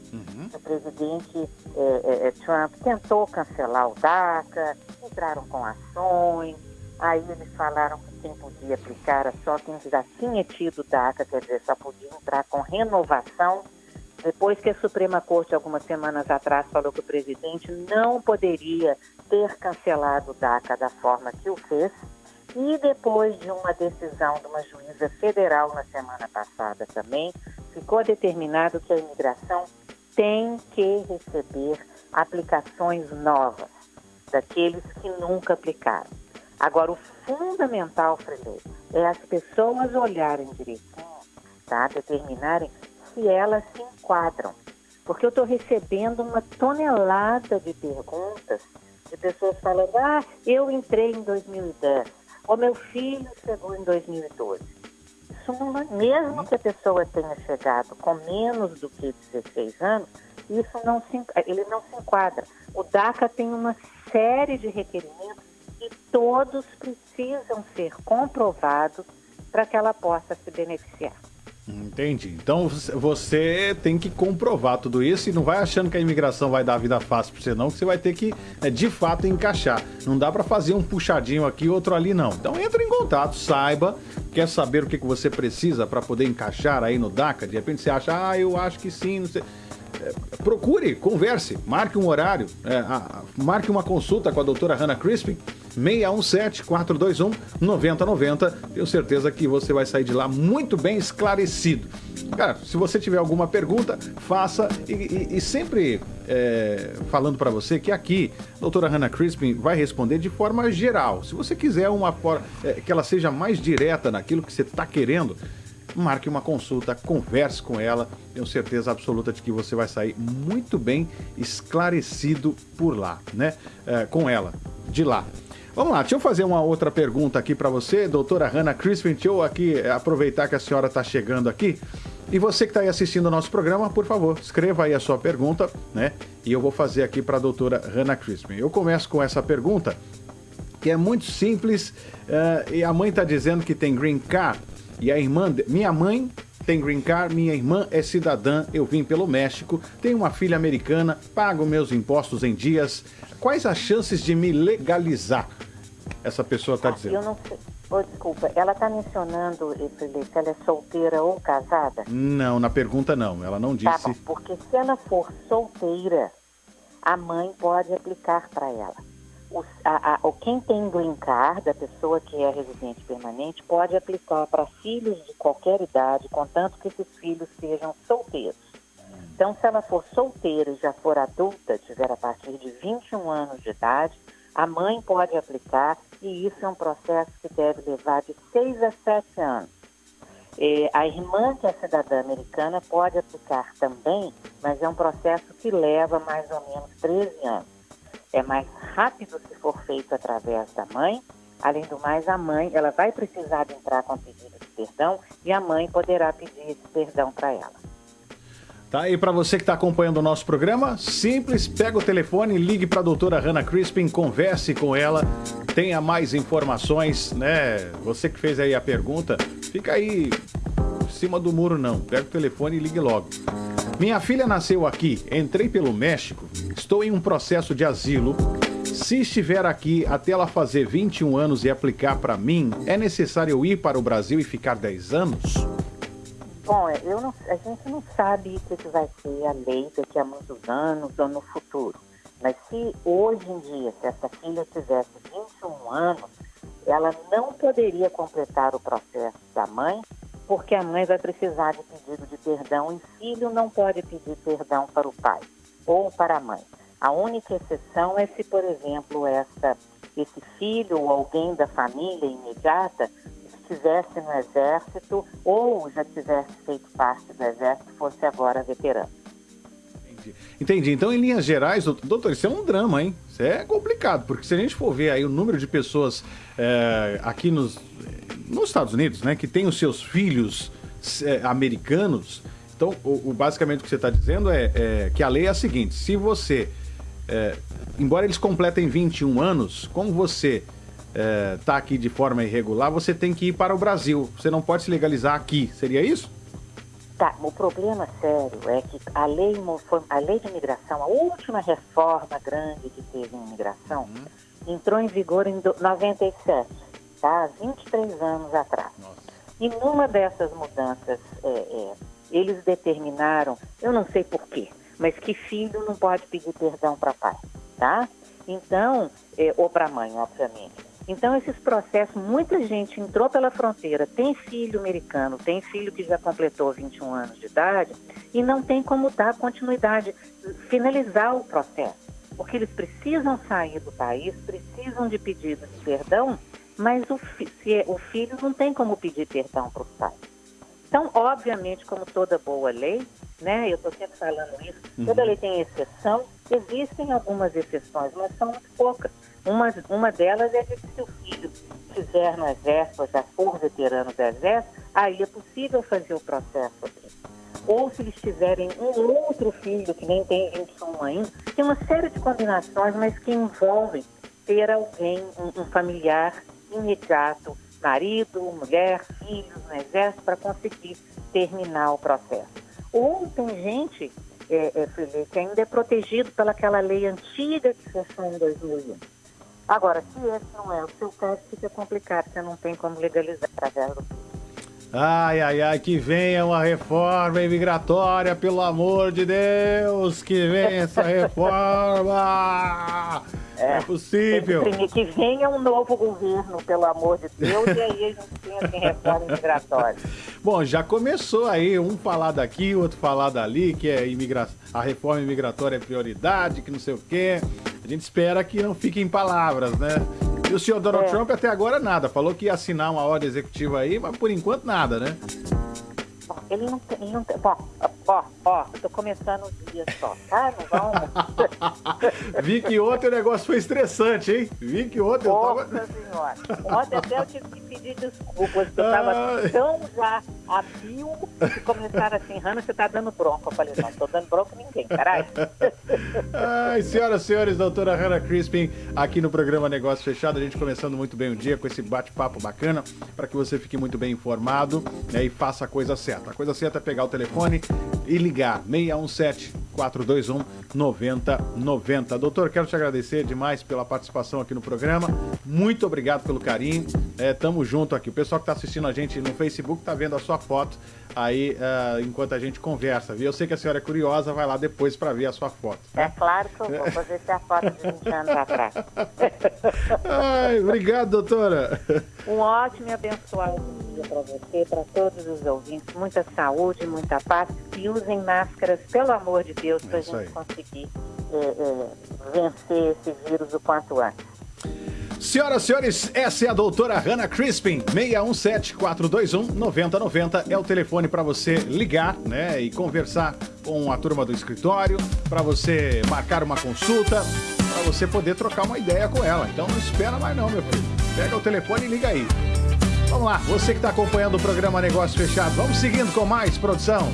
o presidente eh, eh, eh, Trump tentou cancelar o DACA, entraram com ações, aí eles falaram que quem podia aplicar era só quem já tinha tido DACA, quer dizer, só podia entrar com renovação. Depois que a Suprema Corte, algumas semanas atrás, falou que o presidente não poderia ter cancelado o DACA da forma que o fez, e depois de uma decisão de uma juíza federal na semana passada também, ficou determinado que a imigração tem que receber aplicações novas daqueles que nunca aplicaram. Agora, o fundamental, Freire, é as pessoas olharem direitinho, tá? determinarem se elas se enquadram. Porque eu estou recebendo uma tonelada de perguntas de pessoas falando, ah, eu entrei em 2010, ou meu filho chegou em 2012. Isso não é- mesmo que a pessoa tenha chegado com menos do que 16 anos, isso não se, ele não se enquadra. O DACA tem uma série de requerimentos e todos precisam ser comprovados para que ela possa se beneficiar. Entendi. Então você- tem que comprovar tudo isso e não vai achando que a imigração vai dar a vida fácil pra você, não, que você vai ter que, né, de fato, encaixar. Não dá pra fazer um puxadinho aqui outro ali, não. Então entra em contato, saiba, quer saber o que, que você precisa pra poder encaixar aí no DACA. De repente você acha, ah, eu acho que sim, não sei. É, procure, converse, marque um horário, é, marque uma consulta com a doutora Hannah Crispin, 617-421-9090. Tenho certeza que você vai sair de lá muito bem esclarecido. Cara, se você tiver alguma pergunta, faça e, e- e sempre é, falando para você que aqui, a doutora Hannah Crispin vai responder de forma geral. Se você quiser uma é, que ela seja mais direta naquilo que você está querendo, marque uma consulta, converse com ela. Tenho certeza absoluta de que você vai sair muito bem esclarecido por lá, né? É, com ela, de lá. Vamos lá, deixa eu fazer uma outra pergunta aqui para você, doutora Hannah Crispin. Deixa eu aqui é, aproveitar que a senhora está chegando aqui. E você que está aí assistindo o nosso programa, por favor, escreva aí a sua pergunta, né? E eu vou fazer aqui para a doutora Hannah Crispin. Eu começo com essa pergunta, que é muito simples, eh, e a mãe está dizendo que tem green card, e a irmã, de- minha mãe tem green card, minha irmã é cidadã, eu vim pelo México, tenho uma filha americana, pago meus impostos em dias. Quais as chances de me legalizar? Essa pessoa está Eu dizendo. não sei. Oh, desculpa, ela está mencionando, eh, Felipe, se ela é solteira ou casada? Não, na pergunta não, ela não Tá disse. bom, porque se ela for solteira, a mãe pode aplicar para ela. O, a, a, quem tem green card, a pessoa que é residente permanente, pode aplicar para filhos de qualquer idade, contanto que esses filhos sejam solteiros. Então, se ela for solteira e já for adulta, tiver a partir de 21 anos de idade, a mãe pode aplicar e isso é um processo que deve levar de 6 a 7 anos. Eh, a irmã que é cidadã americana pode aplicar também, mas é um processo que leva mais ou menos 13 anos. É mais rápido se for feito através da mãe. Além do mais, a mãe ela vai precisar entrar com pedido de perdão e a mãe poderá pedir esse perdão para ela. Tá? E para você que está acompanhando o nosso programa, simples, pega o telefone, ligue para a doutora Hannah Crispin, converse com ela, tenha mais informações, né? Você que fez aí a pergunta, fica aí em cima do muro não, pega o telefone e ligue logo. Minha filha nasceu aqui, entrei pelo México, estou em um processo de asilo. Se estiver aqui até ela fazer 21 anos e aplicar para mim, é necessário eu ir para o Brasil e ficar 10 anos? Bom, é, eu não- a gente não sabe o que, vai ser a lei daqui a muitos anos ou no futuro. Mas se hoje em dia, se essa filha tivesse 21 anos, ela não poderia completar o processo da mãe, porque a mãe vai precisar de pedido de perdão e filho não pode pedir perdão para o pai ou para a mãe. A única exceção é se, por exemplo, essa, esse filho ou alguém da família imediata estivesse no exército ou já tivesse feito parte do exército, fosse agora veterano. Entendi. Então, em linhas gerais, doutor, isso é um drama, hein? Isso é complicado, porque se a gente for ver aí o número de pessoas é, aqui nos, nos Estados Unidos, né, que tem os seus filhos é, americanos, então, o, o- basicamente o que você está dizendo é, é que a lei é a seguinte: se você, é, embora eles completem 21 anos, como você está aqui de forma irregular, você tem que ir para o Brasil. Você não pode se legalizar aqui. Seria isso? Tá, o problema sério é que a lei, a lei de imigração, a última reforma grande que teve em imigração, entrou em vigor em do- 97, tá? 23 anos atrás. E numa dessas mudanças, é, é, eles determinaram, eu não sei porquê, mas que filho não pode pedir perdão para pai, tá? Então, é, ou para mãe, obviamente. Então, esses processos, muita gente entrou pela fronteira, tem filho americano, tem filho que já completou 21 anos de idade e não tem como dar continuidade, finalizar o processo. Porque eles precisam sair do país, precisam de pedido de perdão, mas o, fi- é- o filho não tem como pedir perdão para os pais. Então, obviamente, como toda boa lei, né, eu estou sempre falando isso, Uhum. toda lei tem exceção, existem algumas exceções, mas são muito poucas. Uma, uma delas é que se o filho estiver no exército, já for veterano do exército, aí é possível fazer o processo. Ou se eles tiverem um outro filho que nem tem 21 ainda, tem uma série de combinações, mas que envolvem ter alguém, um, um familiar imediato, marido, mulher, filhos no exército, para conseguir terminar o processo. Ou tem gente, é, é, que ainda é protegido pelaquela lei antiga que fechou em 2001. Agora, se esse não é o seu caso, fica complicado, você não tem como legalizar através do Ai, ai, ai, que venha uma reforma imigratória, pelo amor de Deus, que venha essa reforma! É, possível. Tem que venha um novo governo, pelo amor de Deus, e aí a gente pensa em reforma imigratória. <laughs> Bom, já começou aí, um falar daqui, outro falar dali, que é imigra... a reforma imigratória é prioridade, que não sei o quê. A gente espera que não fique em palavras, né? E o senhor Donald É. Trump até agora nada, falou que ia assinar uma ordem executiva aí, mas por enquanto nada, né? Ele não tem. Ele não tem ó, ó, tô começando o dia só, tá? Não vamos. <laughs> Vi que ontem o negócio foi estressante, hein? Vi que ontem eu tava... Nossa senhora. Ontem até eu tive que pedir desculpas, porque eu tava tão já a fio que começaram assim, Hanna, você tá dando bronca. Eu falei, não, tô dando bronca ninguém, caralho. <laughs> Ai, senhoras e senhores, doutora Hannah Crispin, aqui no programa Negócio Fechado, a gente começando muito bem o dia com esse bate-papo bacana, para que você fique muito bem informado né, e faça a coisa certa. A coisa certa é pegar o telefone e ligar 617 421 9090. Doutor, quero te agradecer demais pela participação aqui no programa. Muito obrigado pelo carinho. É, tamo junto aqui. O pessoal que está assistindo a gente no Facebook tá vendo a sua foto aí ah, enquanto a gente conversa, viu? Eu sei que a senhora é curiosa, vai lá depois para ver a sua foto. É claro que eu vou fazer essa foto de 20 anos atrás. Ai, obrigado, doutora. Um ótimo e abençoado dia dia para você, para todos os ouvintes. Muita saúde, muita paz e usem máscaras, pelo amor de Deus, para a aí. gente conseguir é, é, vencer esse vírus o quanto antes. Senhoras e senhores, essa é a doutora Hannah Crispin. 617-421-9090 é o telefone para você ligar, né? E conversar com a turma do escritório, para você marcar uma consulta, para você poder trocar uma ideia com ela. Então não espera mais não, meu filho. Pega o telefone e liga aí. Vamos lá, você que está acompanhando o programa Negócio Fechado, vamos seguindo com mais produção.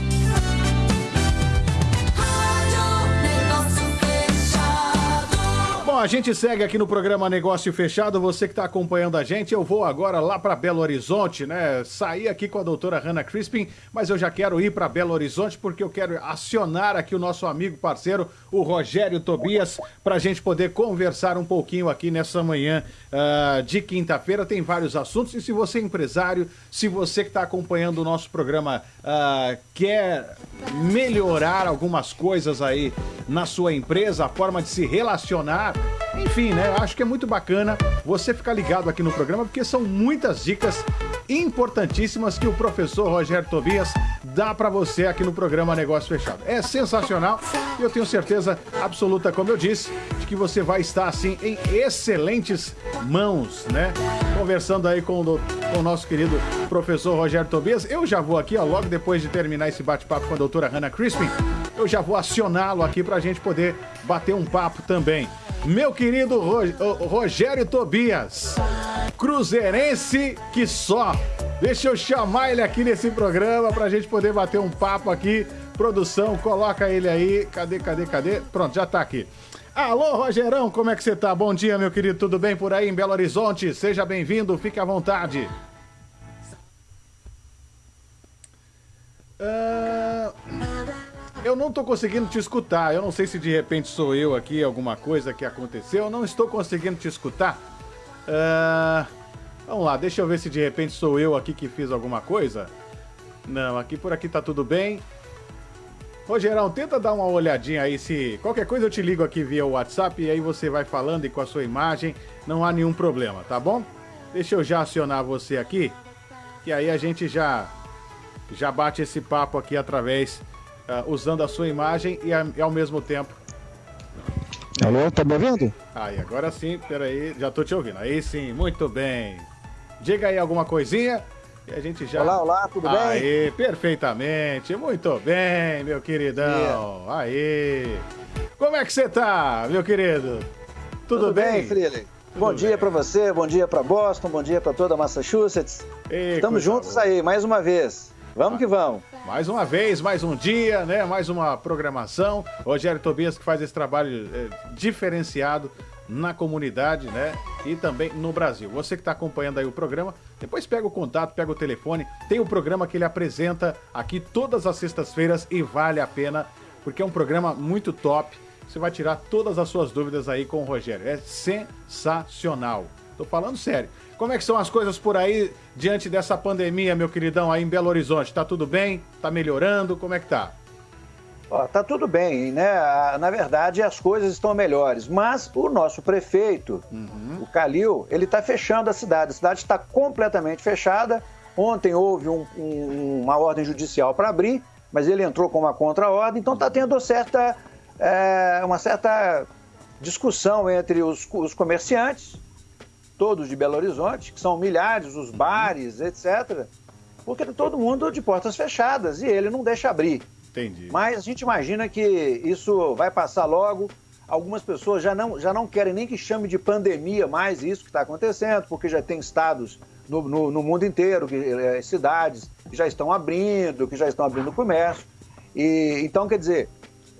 A gente segue aqui no programa Negócio Fechado. Você que está acompanhando a gente, eu vou agora lá para Belo Horizonte, né? Sair aqui com a doutora Hannah Crispin, mas eu já quero ir para Belo Horizonte porque eu quero acionar aqui o nosso amigo parceiro, o Rogério Tobias, para a gente poder conversar um pouquinho aqui nessa manhã ah, de quinta-feira. Tem vários assuntos e se você é empresário, se você que está acompanhando o nosso programa ah, quer melhorar algumas coisas aí na sua empresa, a forma de se relacionar, enfim, né? Acho que é muito bacana você ficar ligado aqui no programa, porque são muitas dicas importantíssimas que o professor Rogério Tobias dá para você aqui no programa Negócio Fechado. É sensacional e eu tenho certeza absoluta, como eu disse, de que você vai estar assim em excelentes mãos, né? Conversando aí com o, com o nosso querido professor Rogério Tobias. Eu já vou aqui, ó, logo depois de terminar esse bate-papo com a doutora Hannah Crispin, eu já vou acioná-lo aqui pra gente poder bater um papo também. Meu querido Rogério Tobias, cruzeirense que só. Deixa eu chamar ele aqui nesse programa pra gente poder bater um papo aqui. Produção, coloca ele aí. Cadê, cadê, cadê? Pronto, já tá aqui. Alô, Rogerão, como é que você tá? Bom dia, meu querido. Tudo bem por aí em Belo Horizonte? Seja bem-vindo, fique à vontade. Ah, eu não tô conseguindo te escutar. Eu não sei se de repente sou eu aqui, alguma coisa que aconteceu. Eu não estou conseguindo te escutar. Ah, vamos lá, deixa eu ver se de repente sou eu aqui que fiz alguma coisa. Não, aqui por aqui tá tudo bem. Rogerão, tenta dar uma olhadinha aí se. Qualquer coisa eu te ligo aqui via WhatsApp e aí você vai falando e com a sua imagem. Não há nenhum problema, tá bom? Deixa eu já acionar você aqui. Que aí a gente já. Já bate esse papo aqui através. Ah, usando a sua imagem e, a- e ao mesmo tempo. Alô, tá me ouvindo? Aí, agora sim, peraí, já tô te ouvindo. Aí sim, muito bem. Diga aí alguma coisinha e a gente já. Olá, olá, tudo bem? Aí, perfeitamente. Muito bem, meu queridão. Aí. Como é que você tá, meu querido? Tudo, bem? Freely? Bom dia pra você, bom dia pra Boston, bom dia pra toda Massachusetts. Ei, Estamos juntos aí, mais uma vez. Vamos que vamos. Mais uma vez, mais um dia, né? Mais uma programação. Rogério Tobias que faz esse trabalho eh, diferenciado na comunidade, né? E também no Brasil. Você que está acompanhando aí o programa, depois pega o contato, pega o telefone. Tem o programa que ele apresenta aqui todas as sextas-feiras e vale a pena, porque é um programa muito top. Você vai tirar todas as suas dúvidas aí com o Rogério. É sensacional. Tô falando sério. Como é que são as coisas por aí diante dessa pandemia, meu queridão, aí em Belo Horizonte? Tá tudo bem? Tá melhorando? Como é que tá? Ó, tá tudo bem, né? Ah, Na verdade, as coisas estão melhores. Mas o nosso prefeito, Uhum. o Calil, ele está fechando a cidade. A cidade está completamente fechada. Ontem houve um- um- uma ordem judicial para abrir, mas ele entrou com uma contra-ordem. Então está tendo certa, é, uma certa discussão entre os, os comerciantes, todos de Belo Horizonte, que são milhares, os bares, etc. Porque todo mundo de portas fechadas e ele não deixa abrir. Entendi. Mas a gente imagina que isso vai passar logo. Algumas pessoas já não, já não querem nem que chame de pandemia mais isso que está acontecendo, porque já tem estados no, no- no mundo inteiro, que, eh, cidades que já estão abrindo, que já estão abrindo o comércio. E, então, quer dizer,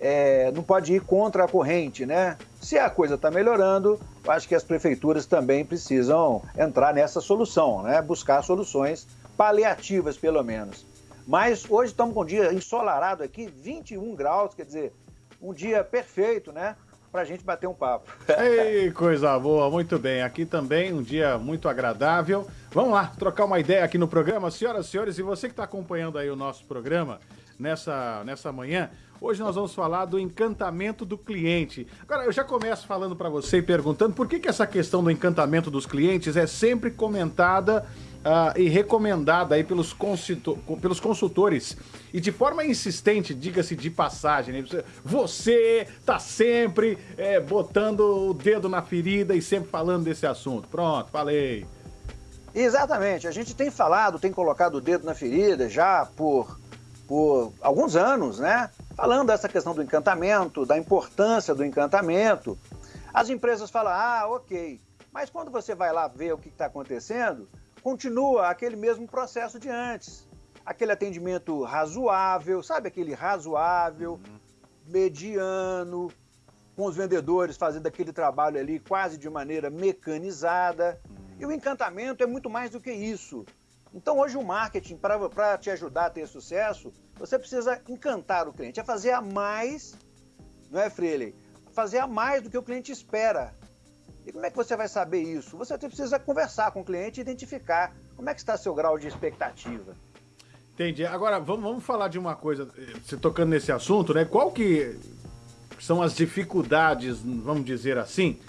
eh, não pode ir contra a corrente, né? Se a coisa está melhorando, acho que as prefeituras também precisam entrar nessa solução, né? Buscar soluções paliativas, pelo menos. Mas hoje estamos com um dia ensolarado aqui, 21 graus, quer dizer, um dia perfeito, né? Pra gente bater um papo. <laughs> Ei, coisa boa, muito bem. Aqui também um dia muito agradável. Vamos lá, trocar uma ideia aqui no programa. Senhoras e senhores, e você que está acompanhando aí o nosso programa nessa, nessa manhã, hoje nós vamos falar do encantamento do cliente. Agora, eu já começo falando para você e perguntando por que, que essa questão do encantamento dos clientes é sempre comentada ah, e recomendada aí pelos, pelos consultores e de forma insistente, diga-se de passagem, né? Você- você tá sempre é, botando o dedo na ferida e sempre falando desse assunto. Pronto, falei. Exatamente. A gente tem falado, tem colocado o dedo na ferida já por, por alguns anos, né? Falando dessa questão do encantamento, da importância do encantamento. As empresas falam, ah, ok. Mas quando você vai lá ver o que está acontecendo, continua aquele mesmo processo de antes. Aquele atendimento razoável, sabe aquele razoável, mediano, com os vendedores fazendo aquele trabalho ali quase de maneira mecanizada. E o encantamento é muito mais do que isso. Então, hoje, o marketing, para te ajudar a ter sucesso, você precisa encantar o cliente, é fazer a mais, não é, Freire? Fazer a mais do que o cliente espera. E como é que você vai saber isso? Você precisa conversar com o cliente e identificar como é que está seu grau de expectativa. Entendi. Agora, vamos, vamos falar de uma coisa, eh, você tocando nesse assunto, né? Qual que são as dificuldades, vamos dizer assim,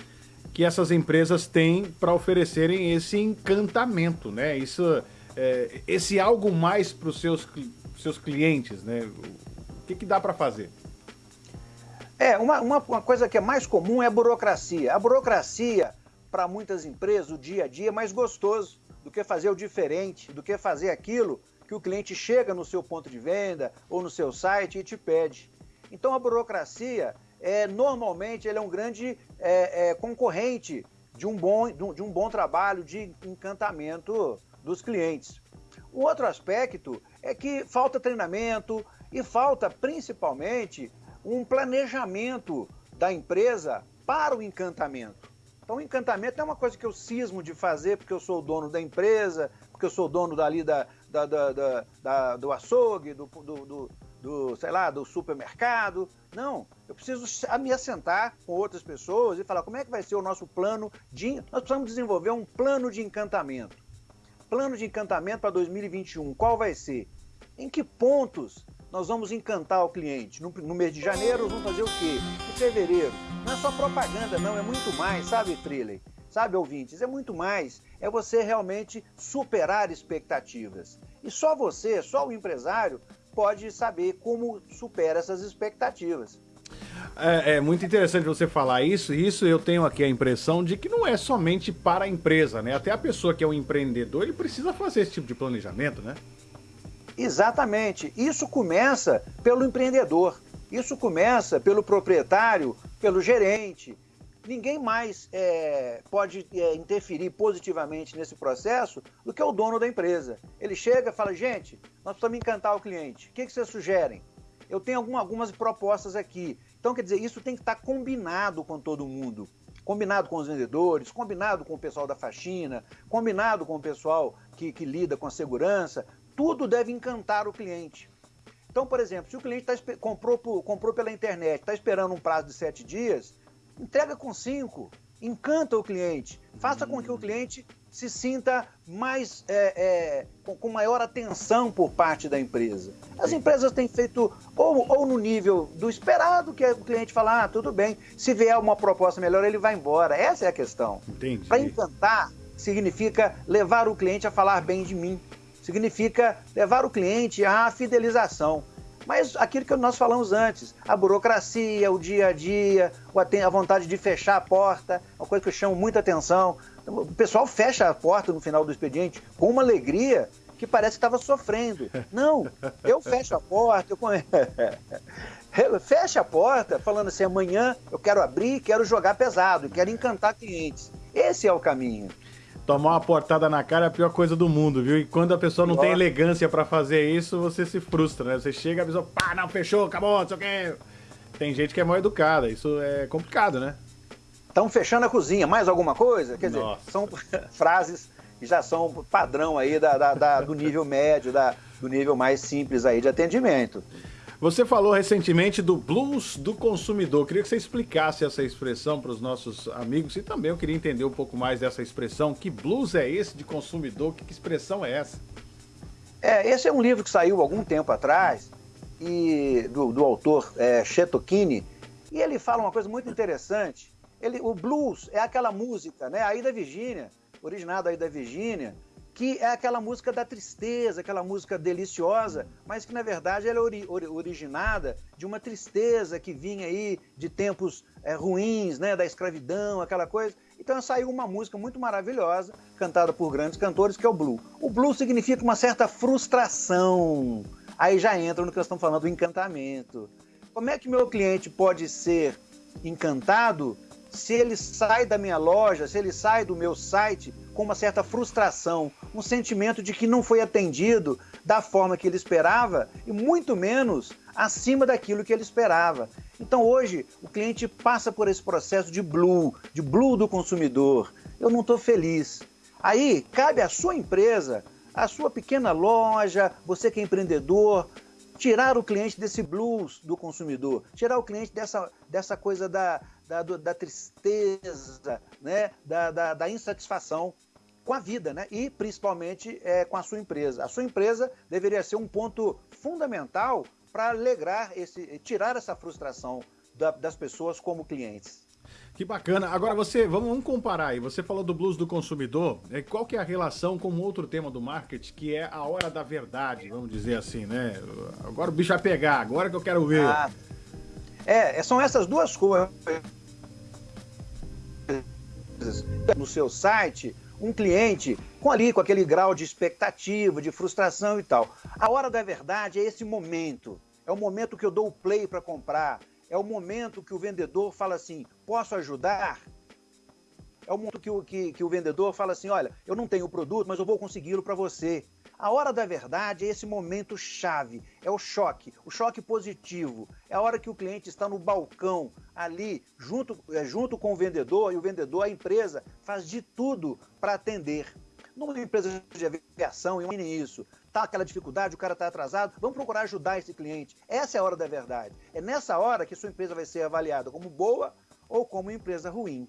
que essas empresas têm para oferecerem esse encantamento, né? Isso, é, esse algo mais para os seus, cli- seus clientes, né? O que, que dá para fazer? É, uma, uma, coisa que é mais comum é a burocracia. A burocracia, para muitas empresas, o dia a dia é mais gostoso do que fazer o diferente, do que fazer aquilo que o cliente chega no seu ponto de venda ou no seu site e te pede. Então a burocracia, é, normalmente, é um grande é, é, concorrente de um, bom, de um bom trabalho de encantamento dos clientes. O outro aspecto é que falta treinamento e falta principalmente um planejamento da empresa para o encantamento. Então, o encantamento é uma coisa que eu cismo de fazer porque eu sou o dono da empresa, porque eu sou o dono dali da, da- da- da- do açougue, do, do- do- do, sei lá, do supermercado. Não, eu preciso me assentar com outras pessoas e falar como é que vai ser o nosso plano de... Nós precisamos desenvolver um plano de encantamento. Plano de encantamento para 2021, qual vai ser? Em que pontos nós vamos encantar o cliente? No, no mês de janeiro, vamos fazer o quê? Em fevereiro. Não é só propaganda, não, é muito mais, sabe, Triley? Sabe, ouvintes? É muito mais. É você realmente superar expectativas. E só você, só o empresário, pode saber como supera essas expectativas. É, é muito interessante você falar isso, isso eu tenho aqui a impressão de que não é somente para a empresa, né? Até a pessoa que é um empreendedor, ele precisa fazer esse tipo de planejamento, né? Exatamente. Isso começa pelo empreendedor. Isso começa pelo proprietário, pelo gerente. Ninguém mais é, pode é, interferir positivamente nesse processo do que o dono da empresa. Ele chega e fala: gente, nós precisamos encantar o cliente. O que, que vocês sugerem? Eu tenho alguma- algumas propostas aqui. Então, quer dizer, isso tem que estar combinado com todo mundo. Combinado com os vendedores, combinado com o pessoal da faxina, combinado com o pessoal que, que lida com a segurança. Tudo deve encantar o cliente. Então, por exemplo, se o cliente tá, comprou, comprou pela internet, está esperando um prazo de sete dias, entrega com cinco, encanta o cliente, faça com que o cliente se sinta mais é, é, com, com maior atenção por parte da empresa. As empresas têm feito ou, ou no nível do esperado, que é o cliente fala, ah, tudo bem, se vier uma proposta melhor, ele vai embora. Essa é a questão. Entendi. Para encantar significa levar o cliente a falar bem de mim, significa levar o cliente à fidelização. Mas aquilo que nós falamos antes, a burocracia, o dia a dia, a vontade de fechar a porta, uma coisa que eu chamo muita atenção. O pessoal fecha a porta no final do expediente com uma alegria que parece que estava sofrendo. Não, eu fecho a porta, eu <laughs> fecha a porta falando assim, amanhã eu quero abrir, quero jogar pesado, quero encantar clientes. Esse é o caminho. Tomar uma portada na cara é a pior coisa do mundo, viu? E quando a pessoa não tem Pior. elegância pra fazer isso, você se frustra, né? Você chega e a pessoa, pá, não, fechou, acabou, não sei o quê. Tem gente que é mal educada, isso é complicado, né? Estão fechando a cozinha, mais alguma coisa? Quer dizer, Nossa. são <laughs> frases que já são padrão aí da, da- da- do nível médio, da- do nível mais simples aí de atendimento. Você falou recentemente do blues do consumidor. Queria que você explicasse essa expressão para os nossos amigos e também eu queria entender um pouco mais dessa expressão. Que blues é esse de consumidor? Que, que expressão é essa? É, esse é um livro que saiu algum tempo atrás e do, do autor é, Chetokini e ele fala uma coisa muito interessante. Ele, o blues é aquela música, né? Aí da Virgínia, originada aí da Virgínia, que é aquela música da tristeza, aquela música deliciosa, mas que na verdade ela é ori ori originada de uma tristeza que vinha aí de tempos é, ruins, né, da escravidão, aquela coisa. Então saiu uma música muito maravilhosa, cantada por grandes cantores, que é o Blue. O Blue significa uma certa frustração. Aí já entra no que nós estamos falando do encantamento. Como é que meu cliente pode ser encantado se ele sai da minha loja, se ele sai do meu site com uma certa frustração, um sentimento de que não foi atendido da forma que ele esperava e muito menos acima daquilo que ele esperava. Então hoje o cliente passa por esse processo de blue, de blue do consumidor. Eu não estou feliz. Aí cabe à sua empresa, à sua pequena loja, você que é empreendedor, tirar o cliente desse blues do consumidor, tirar o cliente dessa, dessa coisa da, da, da tristeza, né? da, da, da insatisfação com a vida, né? E principalmente é, com a sua empresa. A sua empresa deveria ser um ponto fundamental para alegrar esse, tirar essa frustração da, das pessoas como clientes. Que bacana. Agora você, vamos, vamos, comparar aí. Você falou do blues do consumidor. Né? Qual que é a relação com outro tema do marketing, que é a hora da verdade, vamos dizer assim, né? Agora o bicho vai pegar, agora que eu quero ver. Ah, é, são essas duas coisas. No seu site, um cliente com ali, com aquele grau de expectativa, de frustração e tal. A hora da verdade é esse momento. É o momento que eu dou o play para comprar. É o momento que o vendedor fala assim: posso ajudar? É o momento que o, que, que o vendedor fala assim: olha, eu não tenho o produto, mas eu vou consegui-lo para você. A hora da verdade é esse momento chave, é o choque, o choque positivo. É a hora que o cliente está no balcão, ali, junto, é, junto com o vendedor, e o vendedor, a empresa, faz de tudo para atender. Numa empresa de aviação, imagine isso. Tá aquela dificuldade, o cara está atrasado, vamos procurar ajudar esse cliente. Essa é a hora da verdade. É nessa hora que sua empresa vai ser avaliada como boa ou como empresa ruim.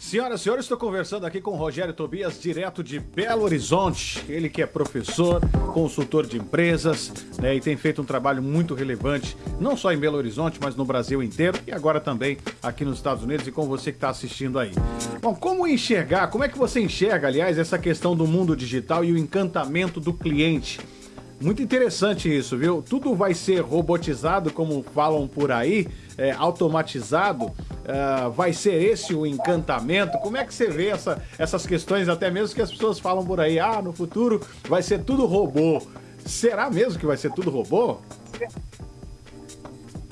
Senhoras e senhores, estou conversando aqui com o Rogério Tobias, direto de Belo Horizonte. Ele que é professor, consultor de empresas, né, e tem feito um trabalho muito relevante, não só em Belo Horizonte, mas no Brasil inteiro e agora também aqui nos Estados Unidos e com você que está assistindo aí. Bom, como enxergar, como é que você enxerga, aliás, essa questão do mundo digital e o encantamento do cliente? Muito interessante isso, viu? Tudo vai ser robotizado, como falam por aí, é, automatizado. Uh, vai ser esse o encantamento? Como é que você vê essa, essas questões, até mesmo que as pessoas falam por aí, ah, no futuro vai ser tudo robô. Será mesmo que vai ser tudo robô?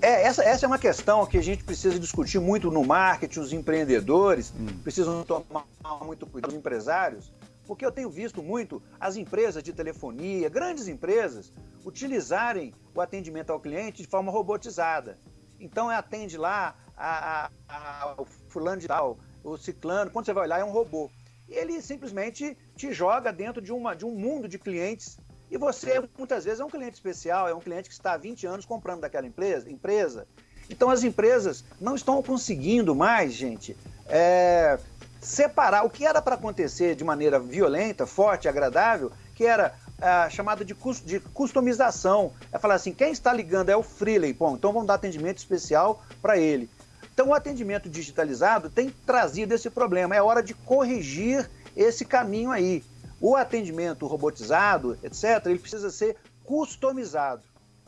É, essa, essa é uma questão que a gente precisa discutir muito no marketing, os empreendedores hum. precisam tomar muito cuidado, os empresários, porque eu tenho visto muito as empresas de telefonia, grandes empresas, utilizarem o atendimento ao cliente de forma robotizada. Então, atende lá a, a, a, o fulano de tal, o ciclano, quando você vai olhar é um robô. E ele simplesmente te joga dentro de, uma, de um mundo de clientes e você, muitas vezes, é um cliente especial, é um cliente que está há 20 anos comprando daquela empresa. empresa. Então, as empresas não estão conseguindo mais, gente, é, separar o que era para acontecer de maneira violenta, forte, agradável, que era a chamada de, de customização. É falar assim, quem está ligando é o freelay, bom, então vamos dar atendimento especial para ele. Então o atendimento digitalizado tem trazido esse problema, é hora de corrigir esse caminho aí. O atendimento robotizado, etc., ele precisa ser customizado.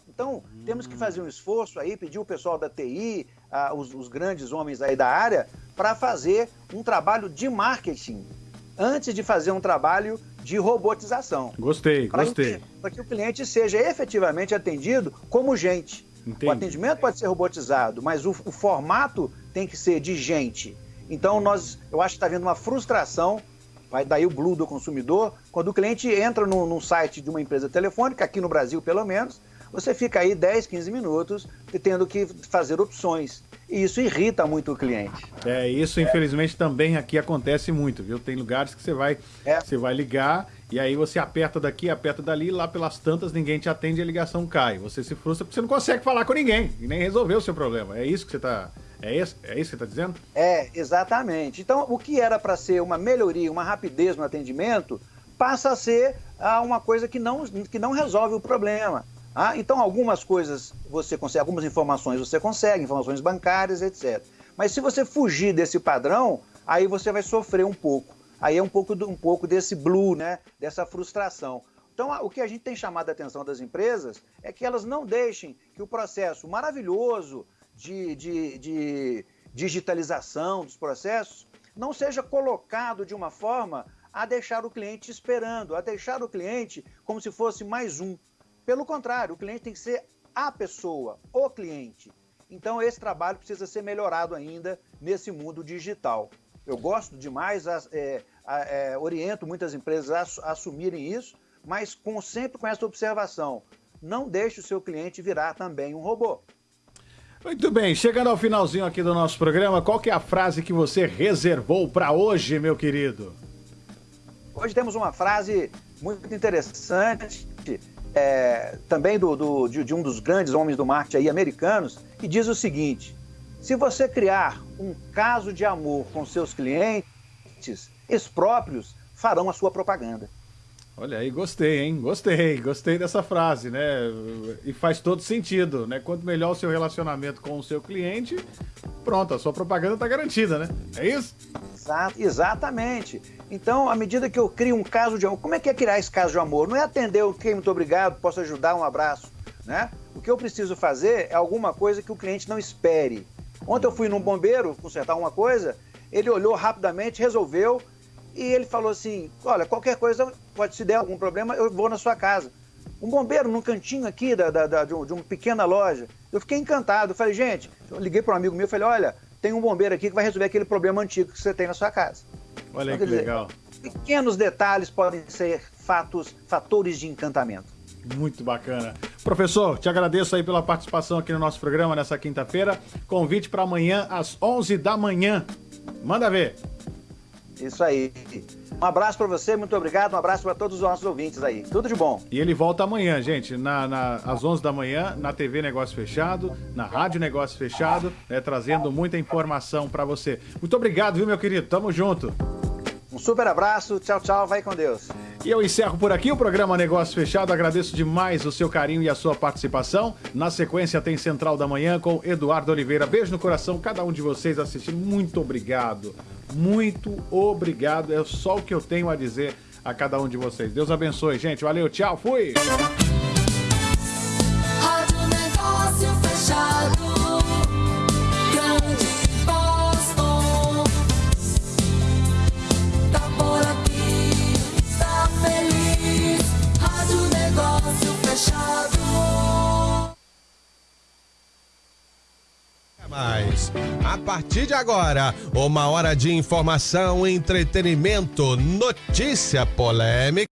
Então, hum. temos que fazer um esforço aí, pedir o pessoal da TI, os, os grandes homens aí da área, para fazer um trabalho de marketing antes de fazer um trabalho de robotização. Gostei, pra gostei. Para que o cliente seja efetivamente atendido como gente. Entendi. O atendimento pode ser robotizado, mas o, o, formato tem que ser de gente. Então, nós, eu acho que está havendo uma frustração, vai daí o blue do consumidor, quando o cliente entra no, no site de uma empresa telefônica, aqui no Brasil pelo menos, você fica aí 10, 15 minutos tendo que fazer opções. E isso irrita muito o cliente. É, isso infelizmente também aqui acontece muito, viu? Tem lugares que você vai, é. você vai ligar e aí você aperta daqui, aperta dali, lá pelas tantas ninguém te atende e a ligação cai. Você se frustra porque você não consegue falar com ninguém e nem resolver o seu problema. É isso que você está é isso, é isso que você está dizendo? É, exatamente. Então, o que era para ser uma melhoria, uma rapidez no atendimento, passa a ser ah, uma coisa que não, que não resolve o problema. Ah, então, algumas coisas você consegue, algumas informações você consegue, informações bancárias, etc. Mas se você fugir desse padrão, aí você vai sofrer um pouco. aí é um pouco, um pouco desse blue, né? Dessa frustração. Então, o que a gente tem chamado a atenção das empresas é que elas não deixem que o processo maravilhoso de, de- de digitalização dos processos não seja colocado de uma forma a deixar o cliente esperando, a deixar o cliente como se fosse mais um. Pelo contrário, o cliente tem que ser a pessoa, o cliente. Então, esse trabalho precisa ser melhorado ainda nesse mundo digital. Eu gosto demais, é, é, oriento muitas empresas a assumirem isso, mas com, sempre com essa observação: não deixe o seu cliente virar também um robô. Muito bem, chegando ao finalzinho aqui do nosso programa, qual que é a frase que você reservou para hoje, meu querido? Hoje temos uma frase muito interessante, é, também do, do- de, de um dos grandes homens do marketing aí, americanos, que diz o seguinte: se você criar um caso de amor com seus clientes, eles próprios farão a sua propaganda. Olha aí, gostei, hein? Gostei, gostei dessa frase, né? E faz todo sentido, né? Quanto melhor o seu relacionamento com o seu cliente, pronto, a sua propaganda tá garantida, né? É isso? Exa- exatamente. Então, à medida que eu crio um caso de amor, como é que é criar esse caso de amor? Não é atender o que muito obrigado, posso ajudar, um abraço, né? O que eu preciso fazer é alguma coisa que o cliente não espere. Ontem eu fui num bombeiro consertar uma coisa, ele olhou rapidamente, resolveu e ele falou assim: Olha, qualquer coisa, pode se der algum problema, eu vou na sua casa. Um bombeiro num cantinho aqui da, da- da- de, um- uma pequena loja. Eu fiquei encantado. Falei, gente, eu liguei para um amigo meu e falei: Olha, tem um bombeiro aqui que vai resolver aquele problema antigo que você tem na sua casa. Olha aí Então, que dizer, legal. Pequenos detalhes podem ser fatos, fatores de encantamento. Muito bacana. Professor, te agradeço aí pela participação aqui no nosso programa nessa quinta-feira. Convite para amanhã às 11 da manhã. Manda ver. Isso aí. Um abraço para você, muito obrigado. Um abraço para todos os nossos ouvintes aí. Tudo de bom. E ele volta amanhã, gente, na, na- às 11 da manhã, na TV Negócio Fechado, na Rádio Negócio Fechado, né, trazendo muita informação para você. Muito obrigado, viu, meu querido? Tamo junto. Um super abraço. Tchau, tchau. Vai com Deus. E eu encerro por aqui o programa Negócio Fechado. Agradeço demais o seu carinho e a sua participação. Na sequência tem Central da Manhã com Eduardo Oliveira. Beijo no coração, cada um de vocês assistindo. Muito obrigado. Muito obrigado. É só o que eu tenho a dizer a cada um de vocês. Deus abençoe, gente. Valeu, tchau, fui. Rádio Mais. A partir de agora, uma hora de informação, entretenimento, notícia polêmica.